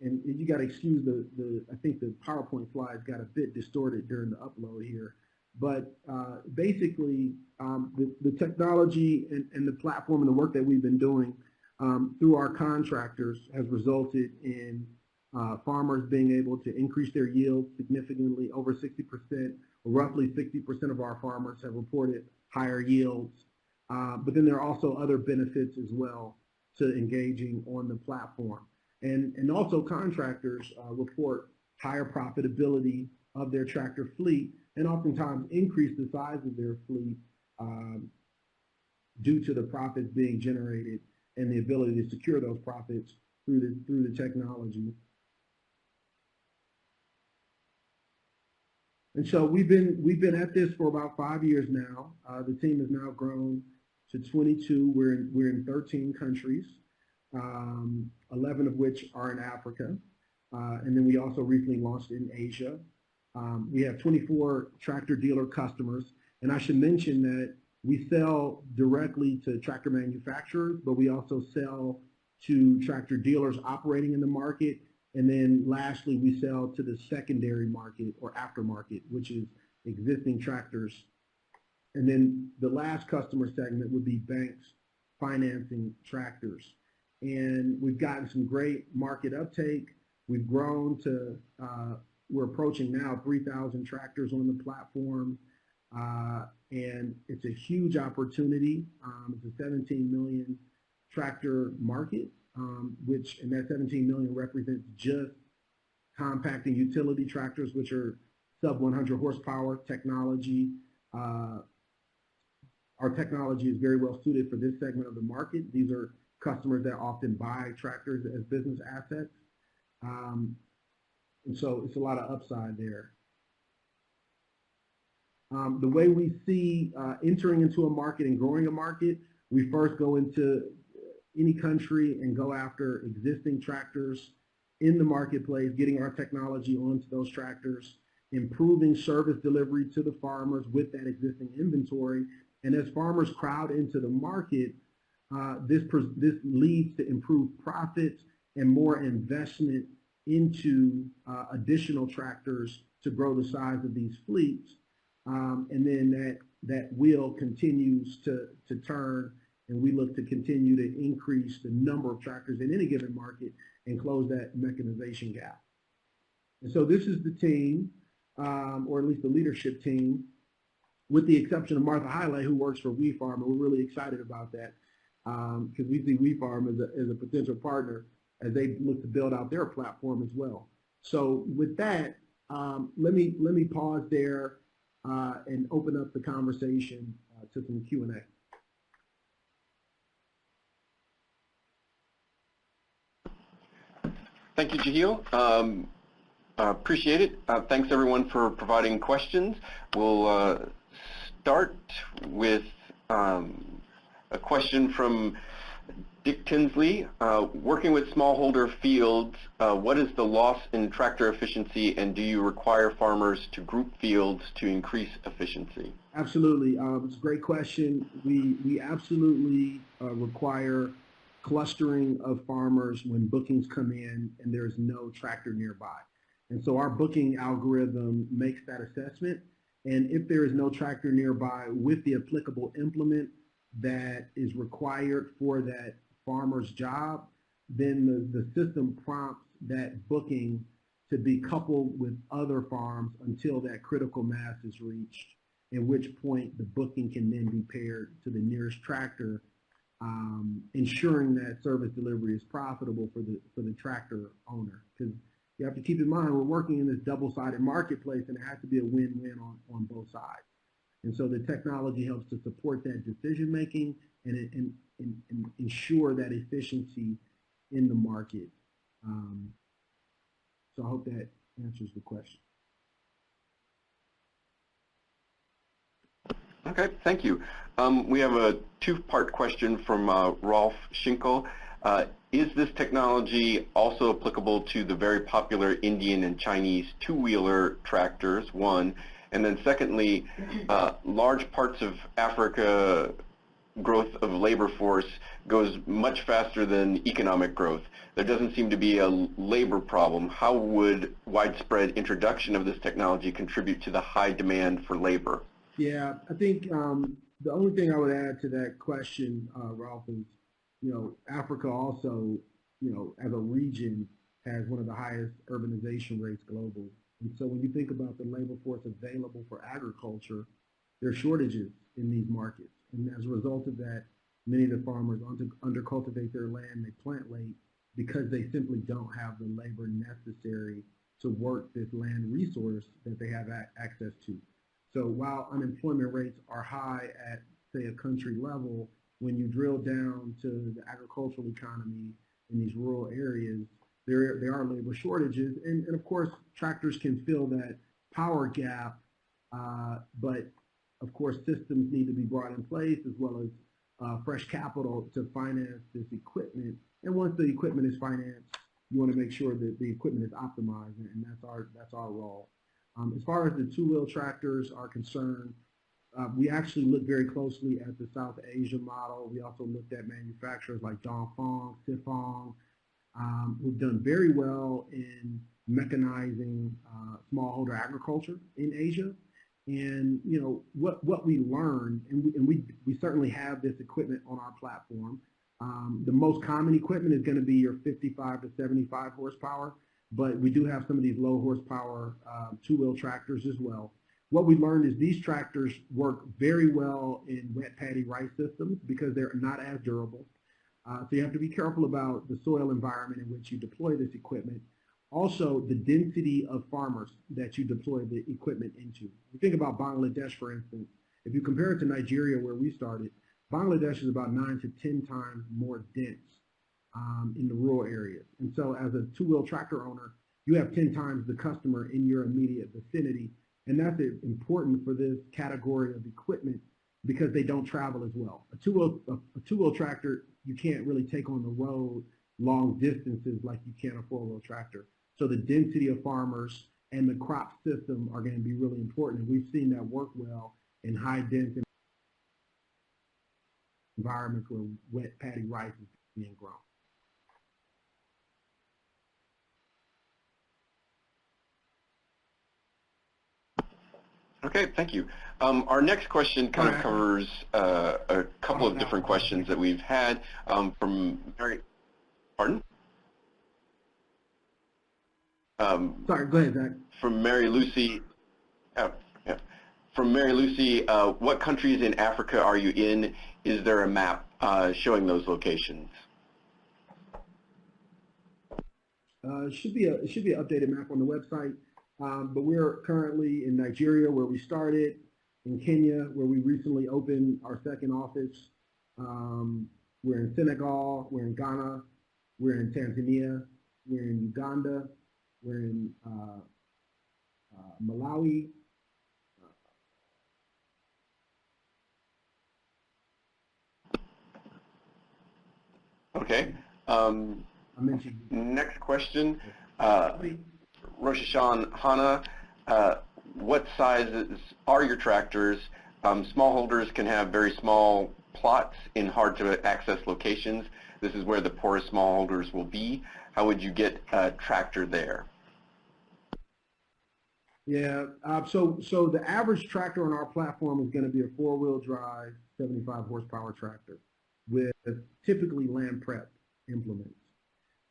And you got to excuse the, the, I think the PowerPoint slides got a bit distorted during the upload here. But uh, basically, um, the, the technology and, and the platform and the work that we've been doing um, through our contractors has resulted in uh, farmers being able to increase their yield significantly over 60%, roughly 60% of our farmers have reported higher yields. Uh, but then there are also other benefits as well to engaging on the platform. And, and also contractors uh, report higher profitability of their tractor fleet and oftentimes increase the size of their fleet um, due to the profits being generated and the ability to secure those profits through the, through the technology. And so we've been we've been at this for about five years now. Uh, the team has now grown to 22. We're in, we're in 13 countries, um, 11 of which are in Africa, uh, and then we also recently launched in Asia. Um, we have 24 tractor dealer customers, and I should mention that we sell directly to tractor manufacturers, but we also sell to tractor dealers operating in the market. And then lastly, we sell to the secondary market or aftermarket, which is existing tractors. And then the last customer segment would be banks financing tractors. And we've gotten some great market uptake. We've grown to uh, we're approaching now 3,000 tractors on the platform, uh, and it's a huge opportunity. Um, it's a 17 million tractor market, um, which, and that 17 million represents just compacting utility tractors, which are sub 100 horsepower technology. Uh, our technology is very well suited for this segment of the market. These are customers that often buy tractors as business assets. Um, and so it's a lot of upside there. Um, the way we see uh, entering into a market and growing a market, we first go into any country and go after existing tractors in the marketplace, getting our technology onto those tractors, improving service delivery to the farmers with that existing inventory. And as farmers crowd into the market, uh, this, this leads to improved profits and more investment into uh, additional tractors to grow the size of these fleets. Um, and then that, that wheel continues to, to turn and we look to continue to increase the number of tractors in any given market and close that mechanization gap. And so this is the team, um, or at least the leadership team. with the exception of Martha Hiley, who works for WeFarm, and we're really excited about that because we see WeFarm as a, as a potential partner as they look to build out their platform as well. So with that, um, let me let me pause there uh, and open up the conversation uh, to some Q&A. Thank you, Jehiel. Um, uh, appreciate it. Uh, thanks everyone for providing questions. We'll uh, start with um, a question from Dick Tinsley. Uh, working with smallholder fields, uh, what is the loss in tractor efficiency and do you require farmers to group fields to increase efficiency? Absolutely. Um, it's a great question. We, we absolutely uh, require clustering of farmers when bookings come in and there's no tractor nearby. And so our booking algorithm makes that assessment. And if there is no tractor nearby with the applicable implement that is required for that farmer's job, then the, the system prompts that booking to be coupled with other farms until that critical mass is reached, at which point the booking can then be paired to the nearest tractor, um, ensuring that service delivery is profitable for the, for the tractor owner. Because you have to keep in mind, we're working in this double-sided marketplace and it has to be a win-win on, on both sides. And so the technology helps to support that decision making and, and, and, and ensure that efficiency in the market. Um, so I hope that answers the question. Okay, thank you. Um, we have a two-part question from uh, Rolf Schinkel. Uh, is this technology also applicable to the very popular Indian and Chinese two-wheeler tractors, one? And then secondly, uh, large parts of Africa growth of labor force goes much faster than economic growth. There doesn't seem to be a labor problem. How would widespread introduction of this technology contribute to the high demand for labor? Yeah, I think um, the only thing I would add to that question, uh, Ralph, is, you know, Africa also, you know, as a region has one of the highest urbanization rates globally. And so when you think about the labor force available for agriculture, there are shortages in these markets. And as a result of that, many of the farmers undercultivate their land, they plant late because they simply don't have the labor necessary to work this land resource that they have access to. So while unemployment rates are high at, say, a country level, when you drill down to the agricultural economy in these rural areas, there, there are labor shortages. And, and of course, tractors can fill that power gap, uh, but of course, systems need to be brought in place as well as uh, fresh capital to finance this equipment. And once the equipment is financed, you want to make sure that the equipment is optimized, and that's our that's our role. Um, as far as the two-wheel tractors are concerned, uh, we actually looked very closely at the South Asia model. We also looked at manufacturers like Dongfeng, Sifeng, um, who've done very well in mechanizing uh, smallholder agriculture in Asia. And you know what what we learned, and we, and we we certainly have this equipment on our platform. Um, the most common equipment is going to be your 55 to 75 horsepower, but we do have some of these low horsepower um, two-wheel tractors as well. What we learned is these tractors work very well in wet paddy rice systems because they're not as durable. Uh, so you have to be careful about the soil environment in which you deploy this equipment. Also, the density of farmers that you deploy the equipment into. You think about Bangladesh, for instance. If you compare it to Nigeria, where we started, Bangladesh is about 9 to 10 times more dense um, in the rural areas. And so as a two-wheel tractor owner, you have 10 times the customer in your immediate vicinity. And that's important for this category of equipment because they don't travel as well. A two-wheel a, two-wheel tractor you can't really take on the road long distances like you can a four-wheel tractor. So the density of farmers and the crop system are going to be really important. And we've seen that work well in high density environments where wet paddy rice is being grown. Okay, thank you. Um, our next question kind of covers uh, a couple of different questions that we've had um, from Mary. Pardon? Um, Sorry, go ahead, Zach. From Mary Lucy. Oh, yeah. from Mary Lucy, uh, what countries in Africa are you in? Is there a map uh, showing those locations? Uh, should be a it should be an updated map on the website. Um, but we're currently in Nigeria, where we started, in Kenya, where we recently opened our second office. Um, we're in Senegal, we're in Ghana, we're in Tanzania, we're in Uganda, we're in uh, uh, Malawi. Okay. Um, I mentioned next question. Uh, Roshan Hanna, uh, what sizes are your tractors? Um, smallholders can have very small plots in hard to access locations. This is where the poorest smallholders will be. How would you get a tractor there? Yeah, uh, so so the average tractor on our platform is going to be a four-wheel drive, 75 horsepower tractor with typically land prep implements.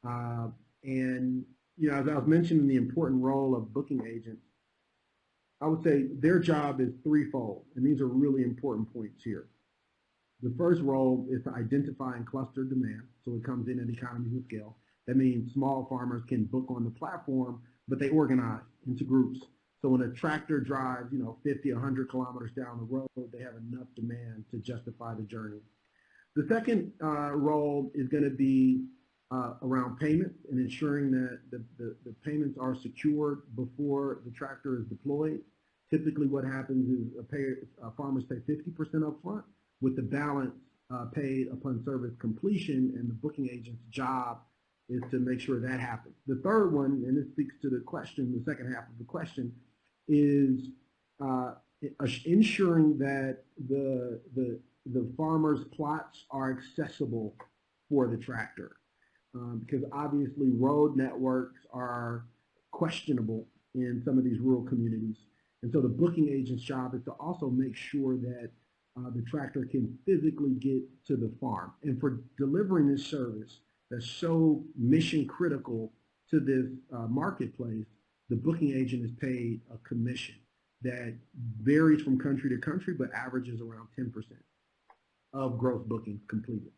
Uh, and you know, as I was mentioning the important role of booking agents, I would say their job is threefold, and these are really important points here. The first role is to identify and cluster demand, so it comes in at economies of scale. That means small farmers can book on the platform, but they organize into groups. So when a tractor drives, you know, 50, 100 kilometers down the road, they have enough demand to justify the journey. The second uh, role is going to be uh, around payments and ensuring that the, the, the, payments are secured before the tractor is deployed. Typically what happens is a pay, uh, farmers pay 50% up front with the balance uh, paid upon service completion and the booking agent's job is to make sure that happens. The third one, and this speaks to the question, the second half of the question, is uh, ensuring that the, the, the farmer's plots are accessible for the tractor um, because obviously road networks are questionable in some of these rural communities. And so the booking agent's job is to also make sure that uh, the tractor can physically get to the farm. And for delivering this service that's so mission critical to this uh, marketplace, the booking agent is paid a commission that varies from country to country, but averages around 10% of gross bookings completed.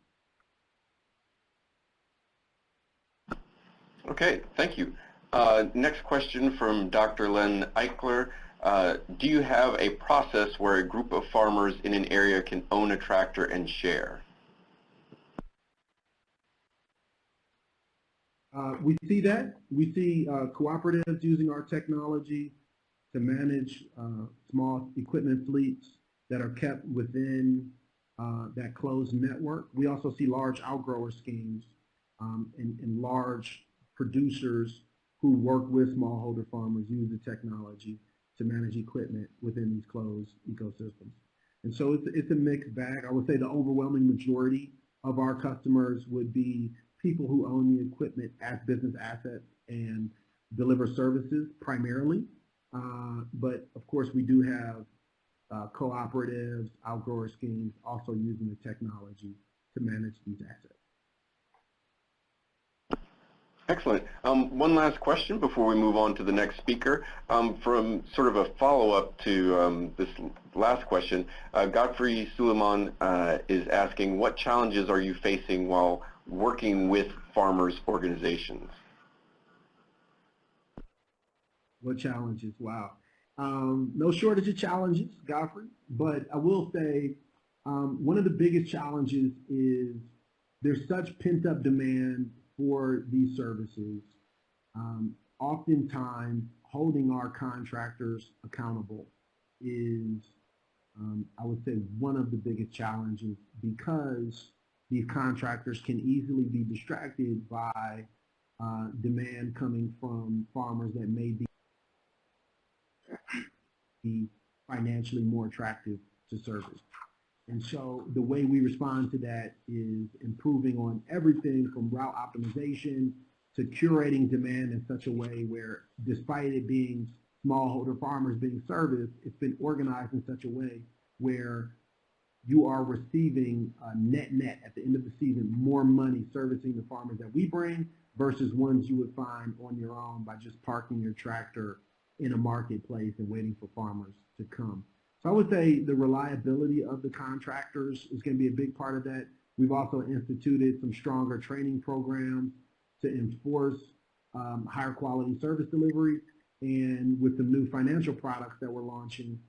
Okay, thank you. Uh, next question from Dr. Len Eichler. Uh, do you have a process where a group of farmers in an area can own a tractor and share? Uh, we see that. We see uh, cooperatives using our technology to manage uh, small equipment fleets that are kept within uh, that closed network. We also see large outgrower schemes um, and, and large producers who work with smallholder farmers use the technology to manage equipment within these closed ecosystems. And so it's, it's a mixed bag. I would say the overwhelming majority of our customers would be people who own the equipment as business assets and deliver services primarily. Uh, but of course, we do have uh, cooperatives, outgrower schemes also using the technology to manage these assets. Excellent. Um, one last question before we move on to the next speaker. Um, from sort of a follow-up to um, this last question, uh, Godfrey Suleiman uh, is asking, what challenges are you facing while working with farmers organizations? What challenges? Wow. Um, no shortage of challenges, Godfrey, but I will say um, one of the biggest challenges is there's such pent-up demand for these services. Um, oftentimes, holding our contractors accountable is, um, I would say, one of the biggest challenges because these contractors can easily be distracted by uh, demand coming from farmers that may be, financially more attractive to service. And so the way we respond to that is improving on everything from route optimization to curating demand in such a way where despite it being smallholder farmers being serviced, it's been organized in such a way where you are receiving uh, net net at the end of the season more money servicing the farmers that we bring versus ones you would find on your own by just parking your tractor in a marketplace and waiting for farmers to come. So I would say the reliability of the contractors is going to be a big part of that. We've also instituted some stronger training programs to enforce um, higher quality service delivery. And with the new financial products that we're launching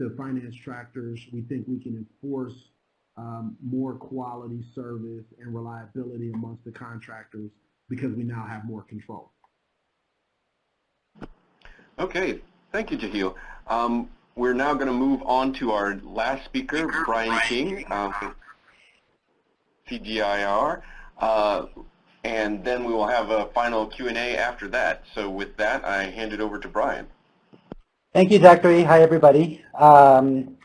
to finance tractors, we think we can enforce um, more quality service and reliability amongst the contractors because we now have more control. Okay, thank you, Jehiel. Um, we're now going to move on to our last speaker, Brian King, um, CGIAR, uh, and then we will have a final Q&A after that. So with that, I hand it over to Brian. Thank you, Zachary. Hi, everybody. Um,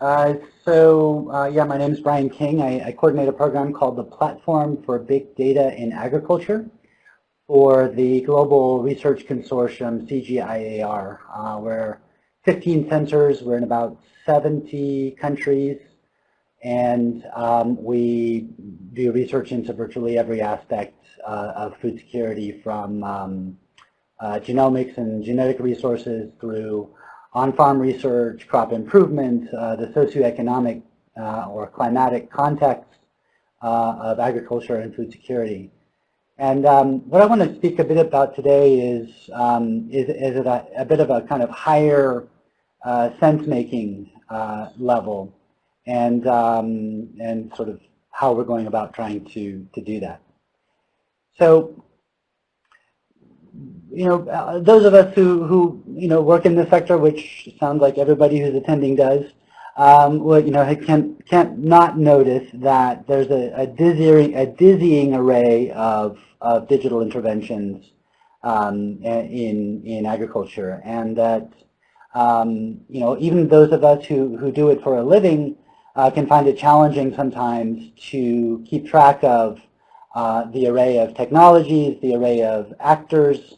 uh, so, uh, yeah, my name is Brian King. I, I, coordinate a program called the Platform for Big Data in Agriculture for the Global Research Consortium, CGIAR. Uh, we're 15 sensors. We're in about 70 countries. And um, we do research into virtually every aspect uh, of food security from um, uh, genomics and genetic resources through on-farm research, crop improvement, uh, the socioeconomic uh, or climatic context uh, of agriculture and food security. And um, what I want to speak a bit about today is, um, is, is a, a, bit of a kind of higher uh, sense-making uh, level and, um, and sort of how we're going about trying to, to do that. So you know, uh, those of us who, who, you know, work in this sector, which sounds like everybody who's attending does, um, well, you know, can't, can't not notice that there's a, a, dizzying, a dizzying array of, of digital interventions um, in, in agriculture. And that, um, you know, even those of us who, who do it for a living uh, can find it challenging sometimes to keep track of uh, the array of technologies, the array of actors,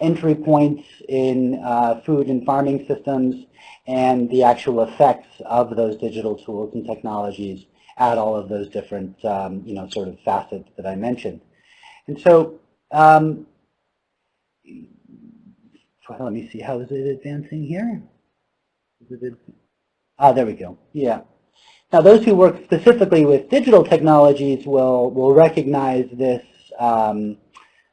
entry points in uh, food and farming systems, and the actual effects of those digital tools and technologies at all of those different, um, you know, sort of facets that I mentioned. And so, um, let me see, how is it advancing here? Ah, there we go. Yeah. Now, those who work specifically with digital technologies will, will recognize this, um,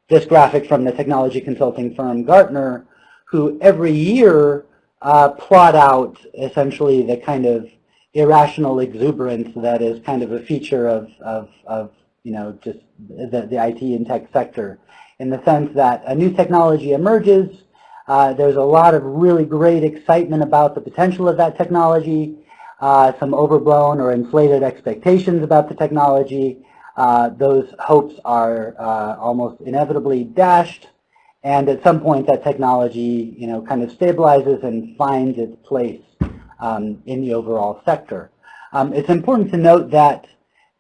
this graphic from the technology consulting firm Gartner, who every year uh, plot out essentially the kind of irrational exuberance that is kind of a feature of, of, of you know, just the, the IT and tech sector in the sense that a new technology emerges, uh, there's a lot of really great excitement about the potential of that technology, uh, some overblown or inflated expectations about the technology. Uh, those hopes are uh, almost inevitably dashed, and at some point that technology, you know, kind of stabilizes and finds its place um, in the overall sector. Um, it's important to note that,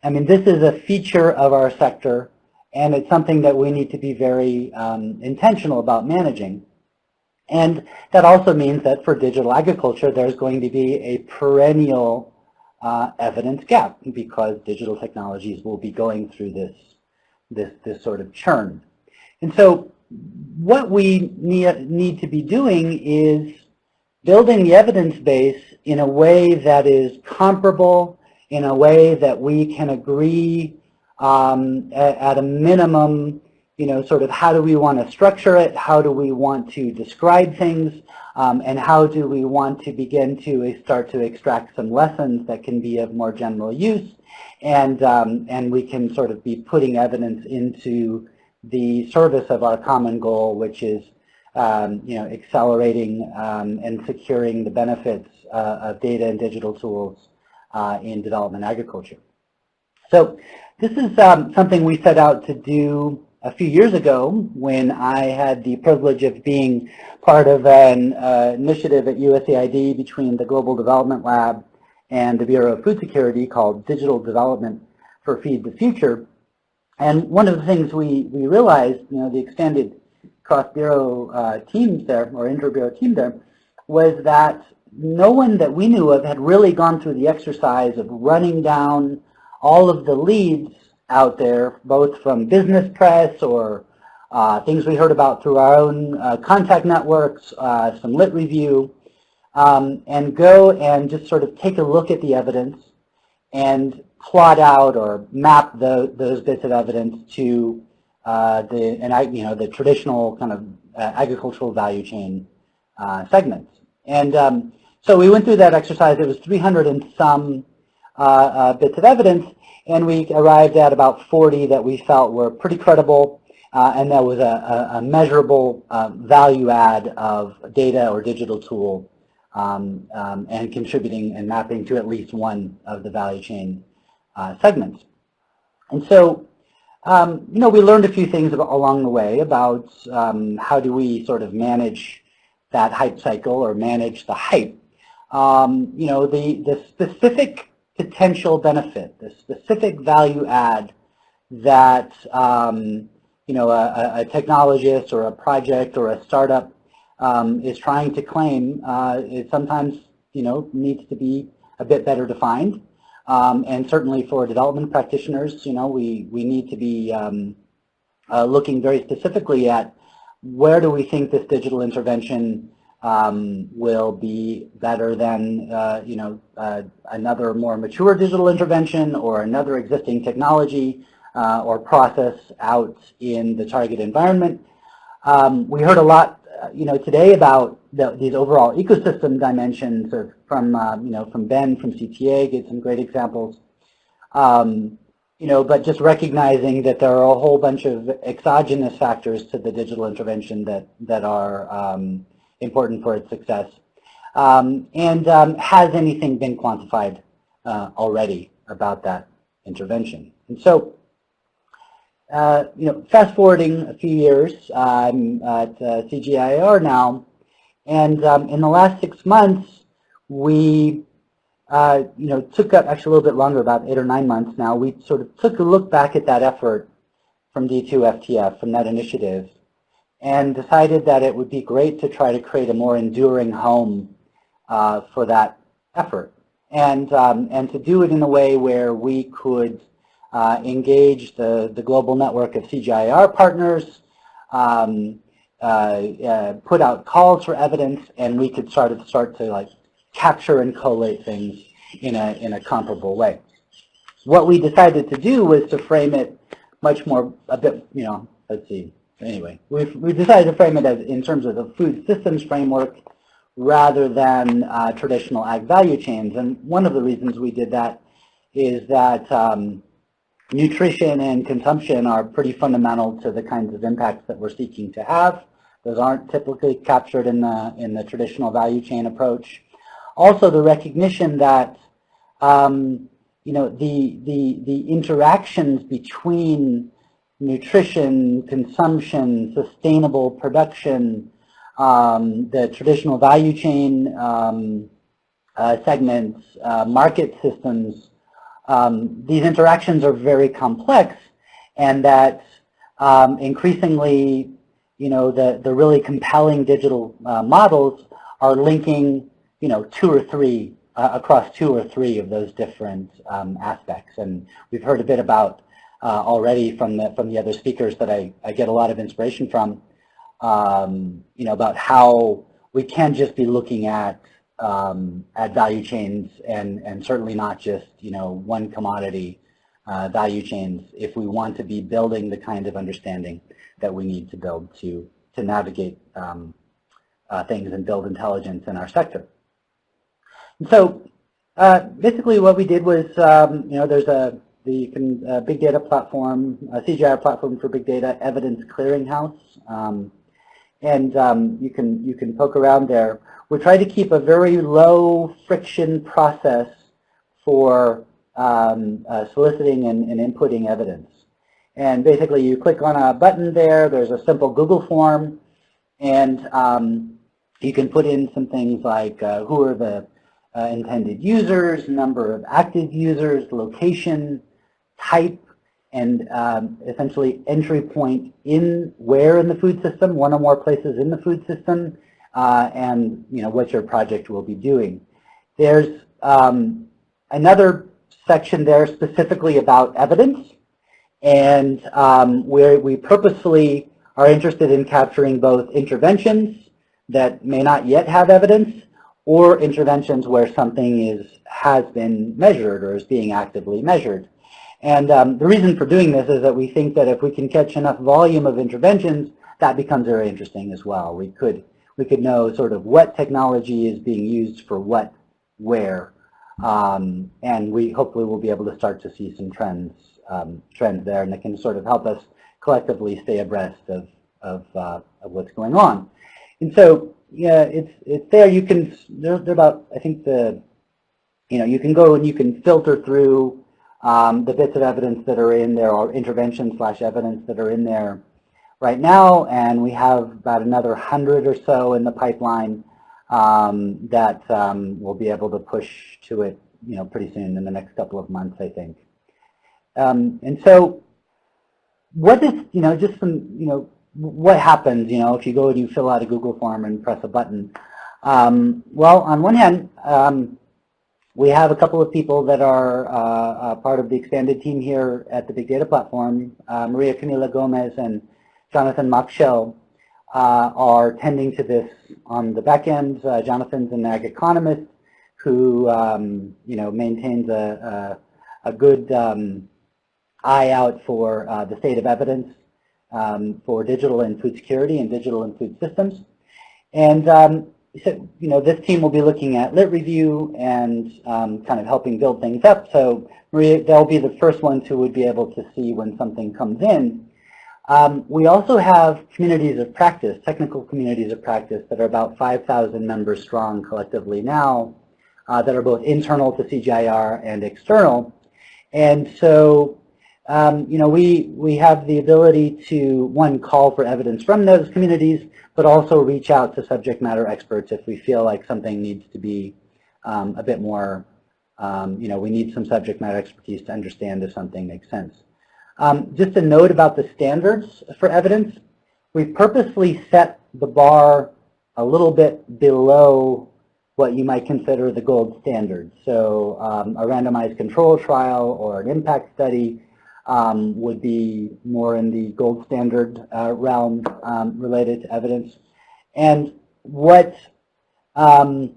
I mean, this is a feature of our sector, and it's something that we need to be very um, intentional about managing. And that also means that for digital agriculture, there's going to be a perennial uh, evidence gap because digital technologies will be going through this, this, this sort of churn. And so what we need, to be doing is building the evidence base in a way that is comparable, in a way that we can agree um, at, at a minimum you know, sort of how do we want to structure it, how do we want to describe things, um, and how do we want to begin to start to extract some lessons that can be of more general use, and, um, and we can sort of be putting evidence into the service of our common goal, which is um, you know, accelerating um, and securing the benefits uh, of data and digital tools uh, in development agriculture. So this is um, something we set out to do a few years ago when I had the privilege of being part of an uh, initiative at USAID between the Global Development Lab and the Bureau of Food Security called Digital Development for Feed the Future. And one of the things we, we realized, you know, the extended cross-bureau uh, teams there, or inter-bureau team there, was that no one that we knew of had really gone through the exercise of running down all of the leads out there, both from business press or uh, things we heard about through our own uh, contact networks, uh, some lit review, um, and go and just sort of take a look at the evidence and plot out or map the, those bits of evidence to uh, the and I, you know the traditional kind of uh, agricultural value chain uh, segments. And um, so we went through that exercise. It was 300 and some bits of evidence, and we arrived at about 40 that we felt were pretty credible, uh, and that was a, a measurable value add of data or digital tool um, um, and contributing and mapping to at least one of the value chain uh, segments. And so, um, you know, we learned a few things about, along the way about um, how do we sort of manage that hype cycle or manage the hype. Um, you know, the, the specific potential benefit, the specific value add that, um, you know, a, a technologist or a project or a startup um, is trying to claim uh, it sometimes you know needs to be a bit better defined. Um, and certainly for development practitioners, you know, we, we need to be um, uh, looking very specifically at where do we think this digital intervention um, will be better than, uh, you know, uh, another more mature digital intervention or another existing technology uh, or process out in the target environment. Um, we heard a lot uh, you know, today about the, these overall ecosystem dimensions of, from, um, you know, from Ben, from CTA, gave some great examples. Um, you know, but just recognizing that there are a whole bunch of exogenous factors to the digital intervention that, that are um, important for its success. Um, and um, has anything been quantified uh, already about that intervention? And so uh, you know, fast forwarding a few years, I'm at uh, CGIAR now, and um, in the last six months, we, uh, you know, took up actually a little bit longer, about eight or nine months now. We sort of took a look back at that effort from D2FTF, from that initiative, and decided that it would be great to try to create a more enduring home uh, for that effort, and um, and to do it in a way where we could uh, engage the, the global network of CGIAR partners, um, uh, uh, put out calls for evidence, and we could start to start to like capture and collate things in a in a comparable way. What we decided to do was to frame it much more a bit, you know, let's see. Anyway, we we decided to frame it as in terms of the food systems framework rather than uh, traditional ag value chains. And one of the reasons we did that is that um, nutrition and consumption are pretty fundamental to the kinds of impacts that we're seeking to have. Those aren't typically captured in the, in the traditional value chain approach. Also, the recognition that um, you know, the, the, the interactions between nutrition, consumption, sustainable production, um, the traditional value chain um, uh, segments, uh, market systems, um, these interactions are very complex and that um, increasingly, you know, the, the really compelling digital uh, models are linking, you know, two or three, uh, across two or three of those different um, aspects. And we've heard a bit about uh, already from the, from the other speakers that I, I get a lot of inspiration from, um, you know, about how we can't just be looking at um, at value chains and, and certainly not just, you know, one commodity uh, value chains if we want to be building the kind of understanding that we need to build to, to navigate um, uh, things and build intelligence in our sector. And so uh, basically what we did was, um, you know, there's a the uh, big data platform, a CGI platform for big data, evidence clearinghouse. Um, and um, you can you can poke around there. We try to keep a very low friction process for um, uh, soliciting and, and, inputting evidence. And basically, you click on a button there. There's a simple Google form, and um, you can put in some things like uh, who are the uh, intended users, number of active users, location, type, and um, essentially entry point in where in the food system, one or more places in the food system, uh, and you know what your project will be doing. There's um, another section there specifically about evidence, and um, where we purposefully are interested in capturing both interventions that may not yet have evidence, or interventions where something is has been measured or is being actively measured. And um, the reason for doing this is that we think that if we can catch enough volume of interventions, that becomes very interesting as well. We could we could know sort of what technology is being used for what, where, um, and we hopefully will be able to start to see some trends um, trends there, and that can sort of help us collectively stay abreast of of, uh, of what's going on. And so, yeah, it's it's there. You can they're, they're about I think the you know you can go and you can filter through um, the bits of evidence that are in there or intervention slash evidence that are in there right now, and we have about another hundred or so in the pipeline um, that um, we'll be able to push to it, you know, pretty soon in the next couple of months, I think. Um, and so, what is, you know, just some, you know, what happens, you know, if you go and you fill out a Google form and press a button? Um, well, on one hand, um, we have a couple of people that are uh, uh, part of the expanded team here at the Big Data Platform, uh, Maria Camila Gomez and Jonathan Mockshell uh, are tending to this on the back end. Jonathan's an ag economist who, um, you know, maintains a, a, a good um, eye out for uh, the state of evidence um, for digital and food security and digital and food systems. And um, you know, this team will be looking at lit review and um, kind of helping build things up. So Maria, they'll be the first ones who would be able to see when something comes in um, we also have communities of practice, technical communities of practice that are about 5,000 members strong collectively now uh, that are both internal to CGIAR and external. And so, um, you know, we, we have the ability to, one, call for evidence from those communities, but also reach out to subject matter experts if we feel like something needs to be um, a bit more, um, you know, we need some subject matter expertise to understand if something makes sense. Um, just a note about the standards for evidence. We purposely set the bar a little bit below what you might consider the gold standard. So um, a randomized control trial or an impact study um, would be more in the gold standard uh, realm um, related to evidence. And what um,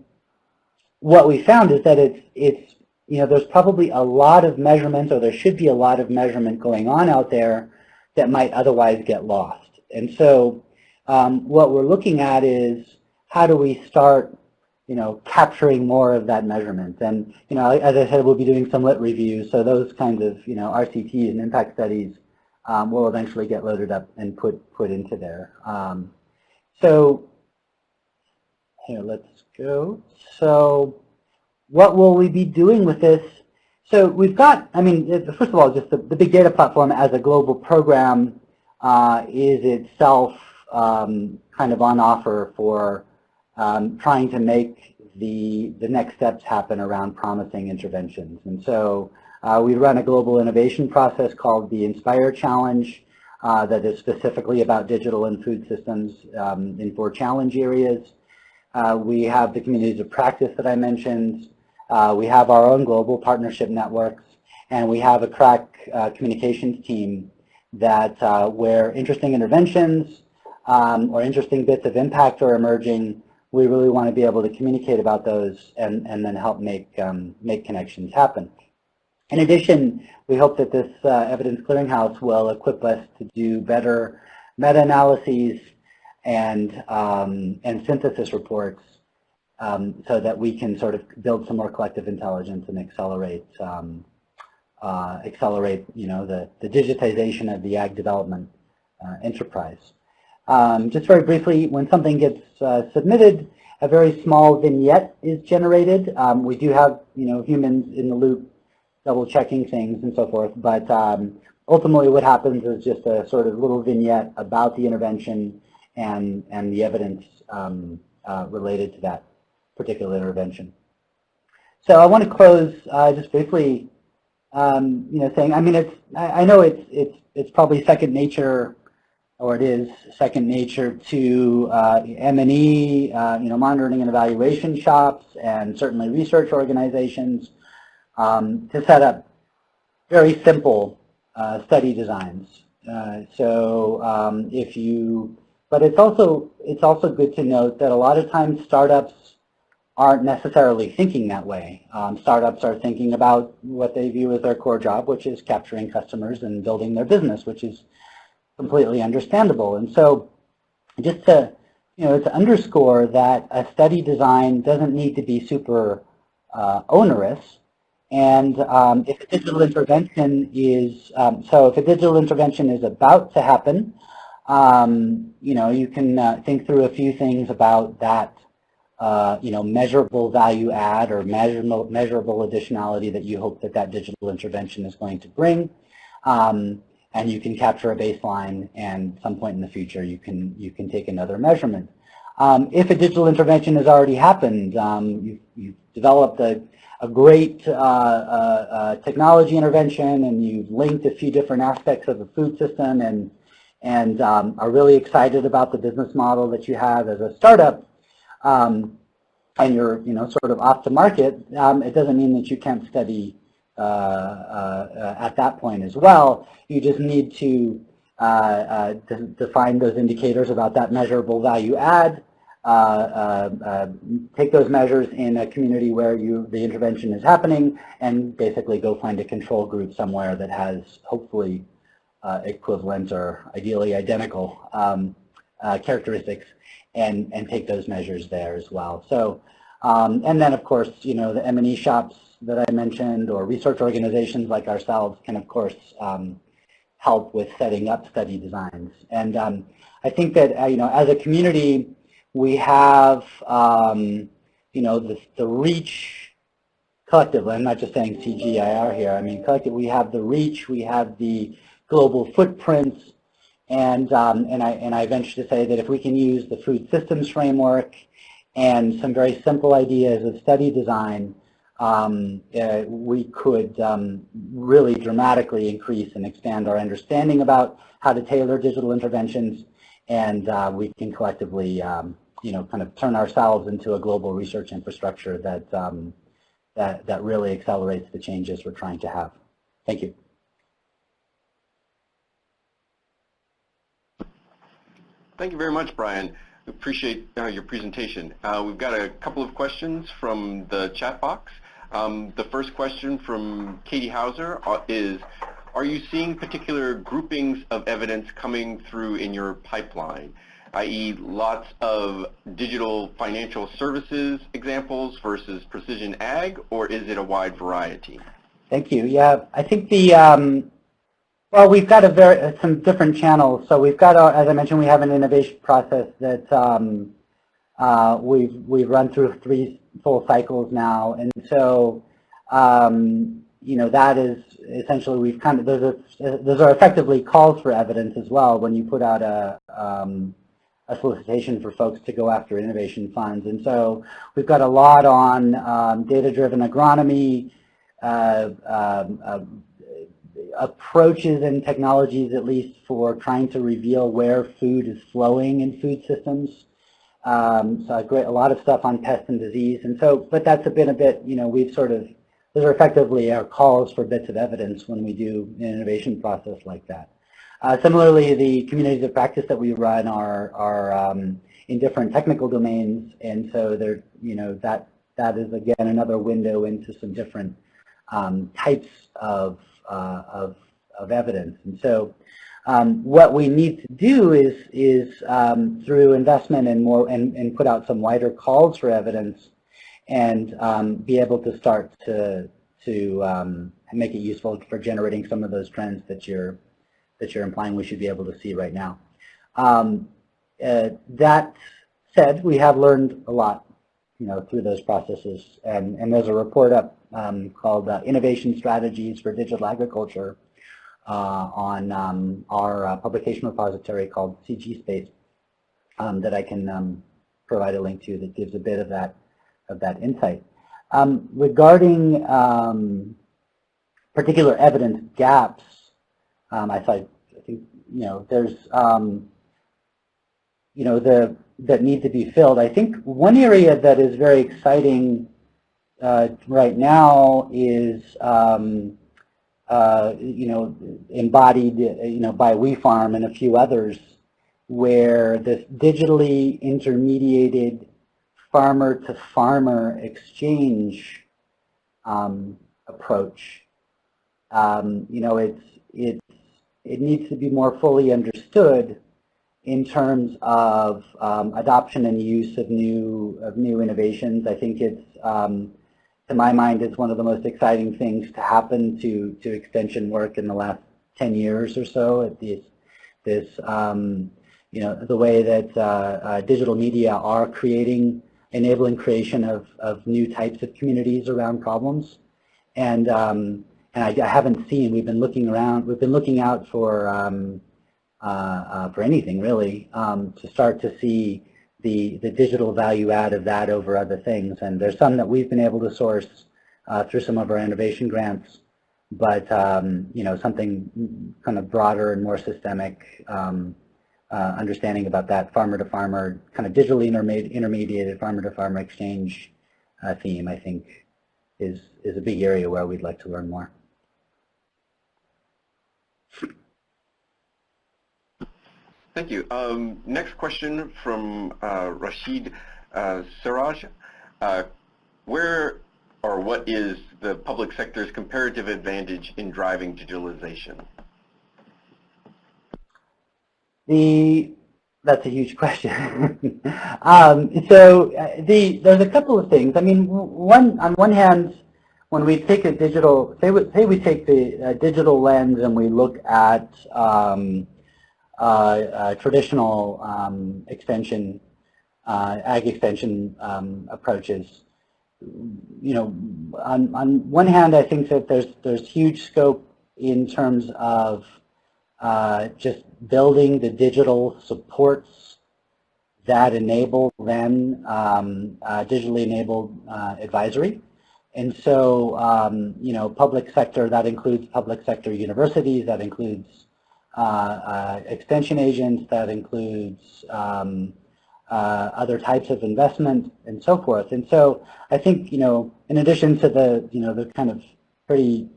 what we found is that it's it's you know, there's probably a lot of measurement, or there should be a lot of measurement going on out there that might otherwise get lost. And so um, what we're looking at is how do we start, you know, capturing more of that measurement. And, you know, as I said, we'll be doing some lit reviews, so those kinds of, you know, RCTs and impact studies um, will eventually get loaded up and put, put into there. Um, so here, let's go. So what will we be doing with this? So we've got, I mean, first of all, just the, the big data platform as a global program uh, is itself um, kind of on offer for um, trying to make the, the next steps happen around promising interventions. And so uh, we run a global innovation process called the Inspire Challenge uh, that is specifically about digital and food systems um, in four challenge areas. Uh, we have the communities of practice that I mentioned. Uh, we have our own global partnership networks, and we have a crack uh, communications team that uh, where interesting interventions um, or interesting bits of impact are emerging, we really want to be able to communicate about those and, and then help make, um, make connections happen. In addition, we hope that this uh, evidence clearinghouse will equip us to do better meta-analyses and, um, and synthesis reports um, so that we can sort of build some more collective intelligence and accelerate um, uh, accelerate you know the, the digitization of the ag development uh, enterprise. Um, just very briefly, when something gets uh, submitted, a very small vignette is generated. Um, we do have you know humans in the loop double checking things and so forth, but um, ultimately what happens is just a sort of little vignette about the intervention and, and the evidence um, uh, related to that particular intervention. So I want to close uh, just briefly, um, you know, saying, I mean, it's, I, I, know it's, it's, it's probably second nature, or it is second nature to uh, M&E, uh, you know, monitoring and evaluation shops, and certainly research organizations um, to set up very simple uh, study designs. Uh, so um, if you, but it's also, it's also good to note that a lot of times startups aren't necessarily thinking that way. Um, startups are thinking about what they view as their core job, which is capturing customers and building their business, which is completely understandable. And so just to, you know, to underscore that a study design doesn't need to be super uh, onerous. And um, if a digital intervention is, um, so if a digital intervention is about to happen, um, you know, you can uh, think through a few things about that uh, you know, measurable value add or measurable, measurable additionality that you hope that that digital intervention is going to bring. Um, and you can capture a baseline and some point in the future you can, you can take another measurement. Um, if a digital intervention has already happened, um, you've, you've, developed a, a great uh, uh, uh, technology intervention and you've linked a few different aspects of the food system and, and um, are really excited about the business model that you have as a startup, um, and you're you know sort of off to market, um, it doesn't mean that you can't study at that point as well. You just need to uh, uh define those indicators about that measurable value add, uh, uh, take those measures in a community where you the intervention is happening, and basically go find a control group somewhere that has hopefully equivalent or ideally identical um, characteristics and, and take those measures there as well. So, um, and then of course, you know, the M&E shops that I mentioned or research organizations like ourselves can of course um, help with setting up study designs. And um, I think that, uh, you know, as a community, we have, um, you know, the, the reach collectively, I'm not just saying CGIAR here, I mean collectively we have the reach, we have the global footprints, and, um, and, I, and I venture to say that if we can use the food systems framework and some very simple ideas of study design, um, uh, we could um, really dramatically increase and expand our understanding about how to tailor digital interventions, and uh, we can collectively, um, you know, kind of turn ourselves into a global research infrastructure that, um, that, that really accelerates the changes we're trying to have. Thank you. Thank you very much, Brian. Appreciate uh, your presentation. Uh, we've got a couple of questions from the chat box. Um, the first question from Katie Hauser uh, is, are you seeing particular groupings of evidence coming through in your pipeline, i.e. lots of digital financial services examples versus precision ag, or is it a wide variety? Thank you. Yeah, I think the um, well, we've got a very some different channels. So we've got, as I mentioned, we have an innovation process that um, uh, we've we've run through three full cycles now, and so um, you know that is essentially we've kind of those are those are effectively calls for evidence as well when you put out a um, a solicitation for folks to go after innovation funds, and so we've got a lot on um, data-driven agronomy. Uh, um, uh, approaches and technologies, at least for trying to reveal where food is flowing in food systems. Um, so a, great, a lot of stuff on pest and disease. And so, but that's a bit a bit, you know, we've sort of, those are effectively our calls for bits of evidence when we do an innovation process like that. Uh, similarly, the communities of practice that we run are, are um, in different technical domains. And so they're, you know, that, that is again another window into some different um, types of uh, of, of evidence. And so um, what we need to do is, is um, through investment and more and, and put out some wider calls for evidence and um, be able to start to, to um, make it useful for generating some of those trends that you're, that you're implying we should be able to see right now. Um, uh, that said, we have learned a lot you know, through those processes. And, and there's a report up um, called uh, Innovation Strategies for Digital Agriculture on um, our uh, publication repository called CG Space um, that I can um, provide a link to that gives a bit of that of that insight. Um, regarding um, particular evidence gaps, I thought I think you know there's you know the that need to be filled. I think one area that is very exciting uh, right now is, um, uh, you know, embodied, you know, by WeFarm and a few others, where this digitally intermediated farmer-to-farmer exchange um, approach. Um, you know, it's, it's, it needs to be more fully understood in terms of um, adoption and use of new, of new innovations. I think it's, to my mind, it's one of the most exciting things to happen to, to extension work in the last 10 years or so. At this, this um, you know, the way that uh, uh, digital media are creating, enabling creation of, of new types of communities around problems. And, um, and I, I, haven't seen, we've been looking around, we've been looking out for, um, uh, uh, for anything really, um, to start to see the, the digital value add of that over other things. And there's some that we've been able to source uh, through some of our innovation grants, but um, you know, something kind of broader and more systemic um, uh, understanding about that farmer-to-farmer, kind of digitally intermediated farmer-to-farmer -farmer exchange uh, theme, I think, is, is a big area where we'd like to learn more. Thank you. Um, next question from uh, Rashid uh, Siraj. Uh, where or what is the public sector's comparative advantage in driving digitalization? The that's a huge question. um, so uh, the there's a couple of things. I mean, one on one hand, when we take a digital, say we, say we take the uh, digital lens and we look at um, traditional um, extension, uh, ag extension um, approaches. You know, on on one hand, I think that there's there's huge scope in terms of uh, just building the digital supports that enable then um, uh, digitally enabled uh, advisory. And so, um, you know, public sector, that includes public sector universities, that includes uh, uh, extension agents, that includes um, uh, other types of investment and so forth. And so I think, you know, in addition to the, you know, the kind of pretty,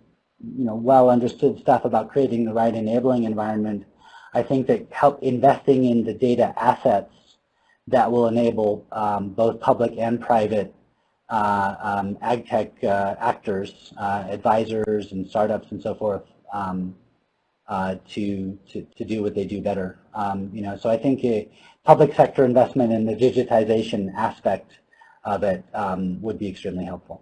you know, well understood stuff about creating the right enabling environment, I think that help investing in the data assets that will enable um, both public and private uh, um, ag tech uh, actors, uh, advisors and startups and so forth um, uh, to, to, to do what they do better. Um, you know, so I think a public sector investment in the digitization aspect of it um, would be extremely helpful.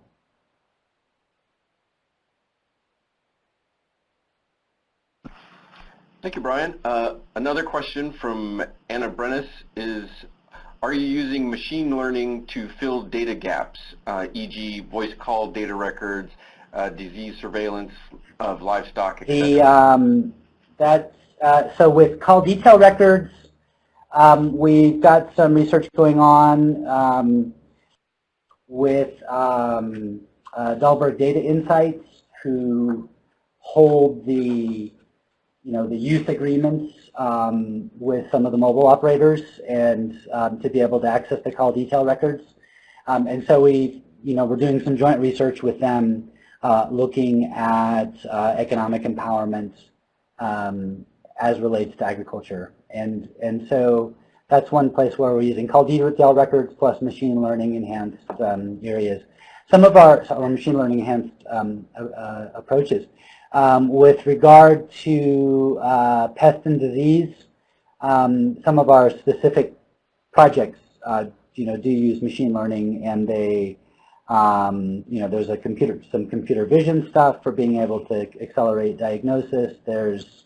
Thank you, Brian. Uh, another question from Anna Brennis is, are you using machine learning to fill data gaps, uh, e.g. voice call data records, uh, disease surveillance of livestock. The, um, that's, uh, so with call detail records, um, we've got some research going on um, with um, uh, Dalberg Data Insights, who hold the you know, the use agreements um, with some of the mobile operators and um, to be able to access the call detail records. Um, and so we, you know, we're doing some joint research with them uh, looking at uh, economic empowerment um, as relates to agriculture. And, and so that's one place where we're using call detail records plus machine learning enhanced um, areas. Some of our, our machine learning enhanced um, uh, approaches um, with regard to uh, pest and disease, um, some of our specific projects, uh, you know, do use machine learning, and they, um, you know, there's a computer, some computer vision stuff for being able to accelerate diagnosis. There's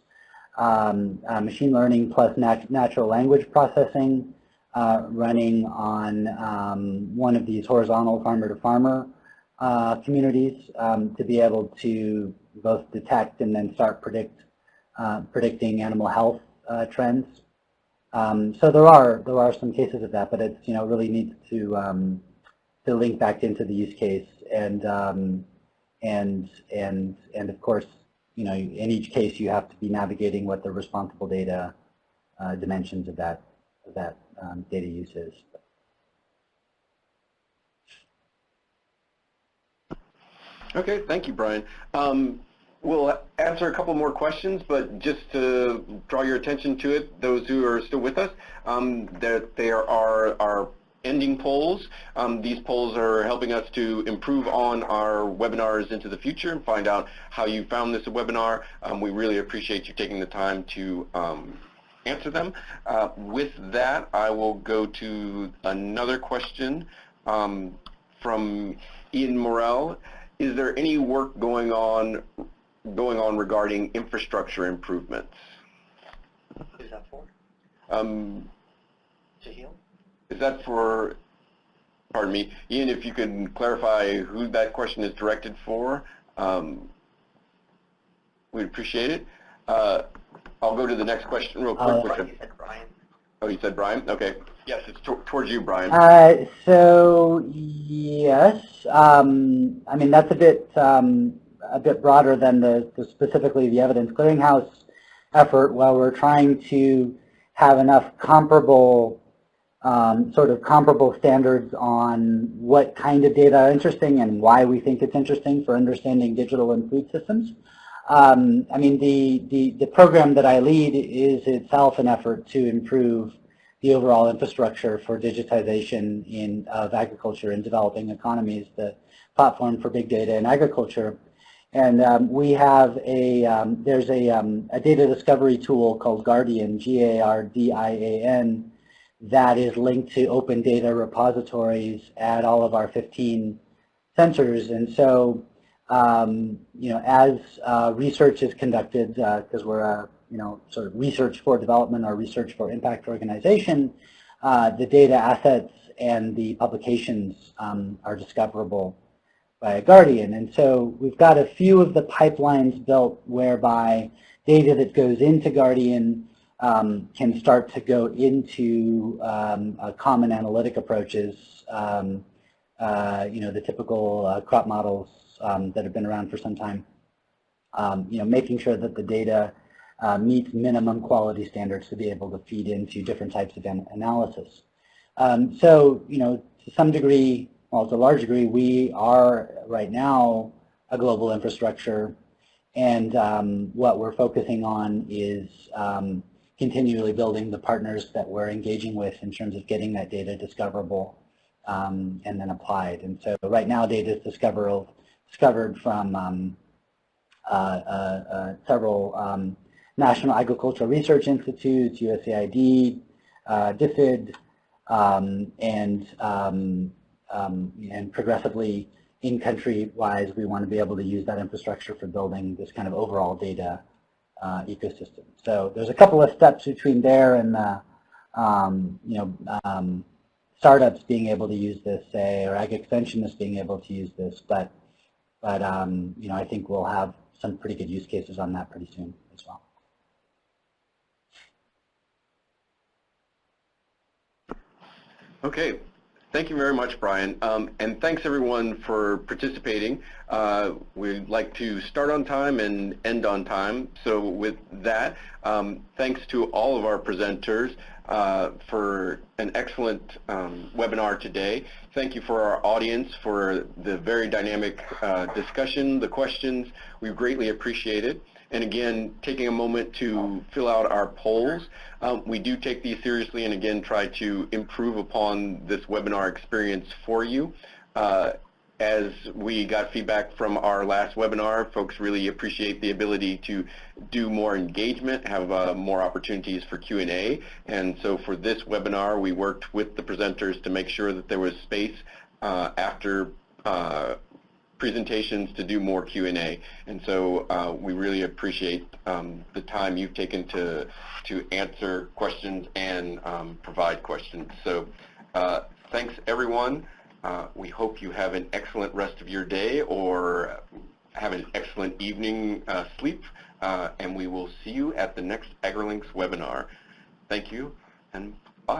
um, uh, machine learning plus nat natural language processing uh, running on um, one of these horizontal farmer-to-farmer -farmer, uh, communities um, to be able to both detect and then start predict uh, predicting animal health uh, trends. Um, so there are there are some cases of that, but it's you know really needs to um, to link back into the use case and um, and and and of course you know in each case you have to be navigating what the responsible data uh, dimensions of that of that um, data use is. Okay, thank you, Brian. Um, We'll answer a couple more questions, but just to draw your attention to it, those who are still with us, um, that there are, are ending polls. Um, these polls are helping us to improve on our webinars into the future and find out how you found this webinar. Um, we really appreciate you taking the time to um, answer them. Uh, with that, I will go to another question um, from Ian Morrell. Is there any work going on going on regarding infrastructure improvements? Who's that for? Um, Jehiel? Is that for, pardon me, Ian, if you can clarify who that question is directed for, um, we'd appreciate it. Uh, I'll go to the next question real quick. Uh, which Right, is- you said Brian. oh, you said Brian? Okay. Yes, it's to- towards you, Brian. Uh, so yes, um, I mean that's a bit um, a bit broader than the, the specifically the evidence clearinghouse effort. While we're trying to have enough comparable um, sort of comparable standards on what kind of data are interesting and why we think it's interesting for understanding digital and food systems. Um, I mean, the, the, the program that I lead is itself an effort to improve the overall infrastructure for digitization in, of agriculture in developing economies, the platform for big data in agriculture. And um, we have a, um, there's a, um, a data discovery tool called GARDIAN, G-A-R-D-I-A-N, that is linked to open data repositories at all of our 15 centers. And so, um, you know, as uh, research is conducted, because we're a, you know, sort of research for development or research for impact organization, uh, the data assets and the publications um, are discoverable by a GARDIAN. And so we've got a few of the pipelines built whereby data that goes into GARDIAN um, can start to go into um, uh, common analytic approaches, um, uh, you know, the typical uh, crop models um, that have been around for some time. Um, you know, making sure that the data uh, meets minimum quality standards to be able to feed into different types of an analysis. Um, so, you know, to some degree, well, to a large degree, we are right now a global infrastructure, and what we're focusing on is continually building the partners that we're engaging with in terms of getting that data discoverable um, and then applied. And so right now data is discoverable, discovered from um, uh, uh, uh, several um, National Agricultural Research Institutes, USAID, uh, DFID, um, and, um, and progressively in country-wise, we want to be able to use that infrastructure for building this kind of overall data uh, ecosystem. So there's a couple of steps between there and the, um, you know, um, startups being able to use this, say, or ag extensionists being able to use this, but, but um, you know, I think we'll have some pretty good use cases on that pretty soon as well. Okay. Thank you very much, Brian. Um, and thanks everyone for participating. Uh, we'd like to start on time and end on time. So with that, um, thanks to all of our presenters uh, for an excellent um, webinar today. Thank you for our audience for the very dynamic uh, discussion, the questions. We greatly appreciate it. And again, taking a moment to fill out our polls. Um, we do take these seriously and again try to improve upon this webinar experience for you. Uh, as we got feedback from our last webinar, folks really appreciate the ability to do more engagement, have uh, more opportunities for Q&A. And so for this webinar, we worked with the presenters to make sure that there was space uh, after uh, presentations to do more Q&A. And so uh, we really appreciate um, the time you've taken to, to answer questions and um, provide questions. So uh, thanks everyone. Uh, we hope you have an excellent rest of your day or have an excellent evening uh, sleep. Uh, and we will see you at the next AgriLinks webinar. Thank you and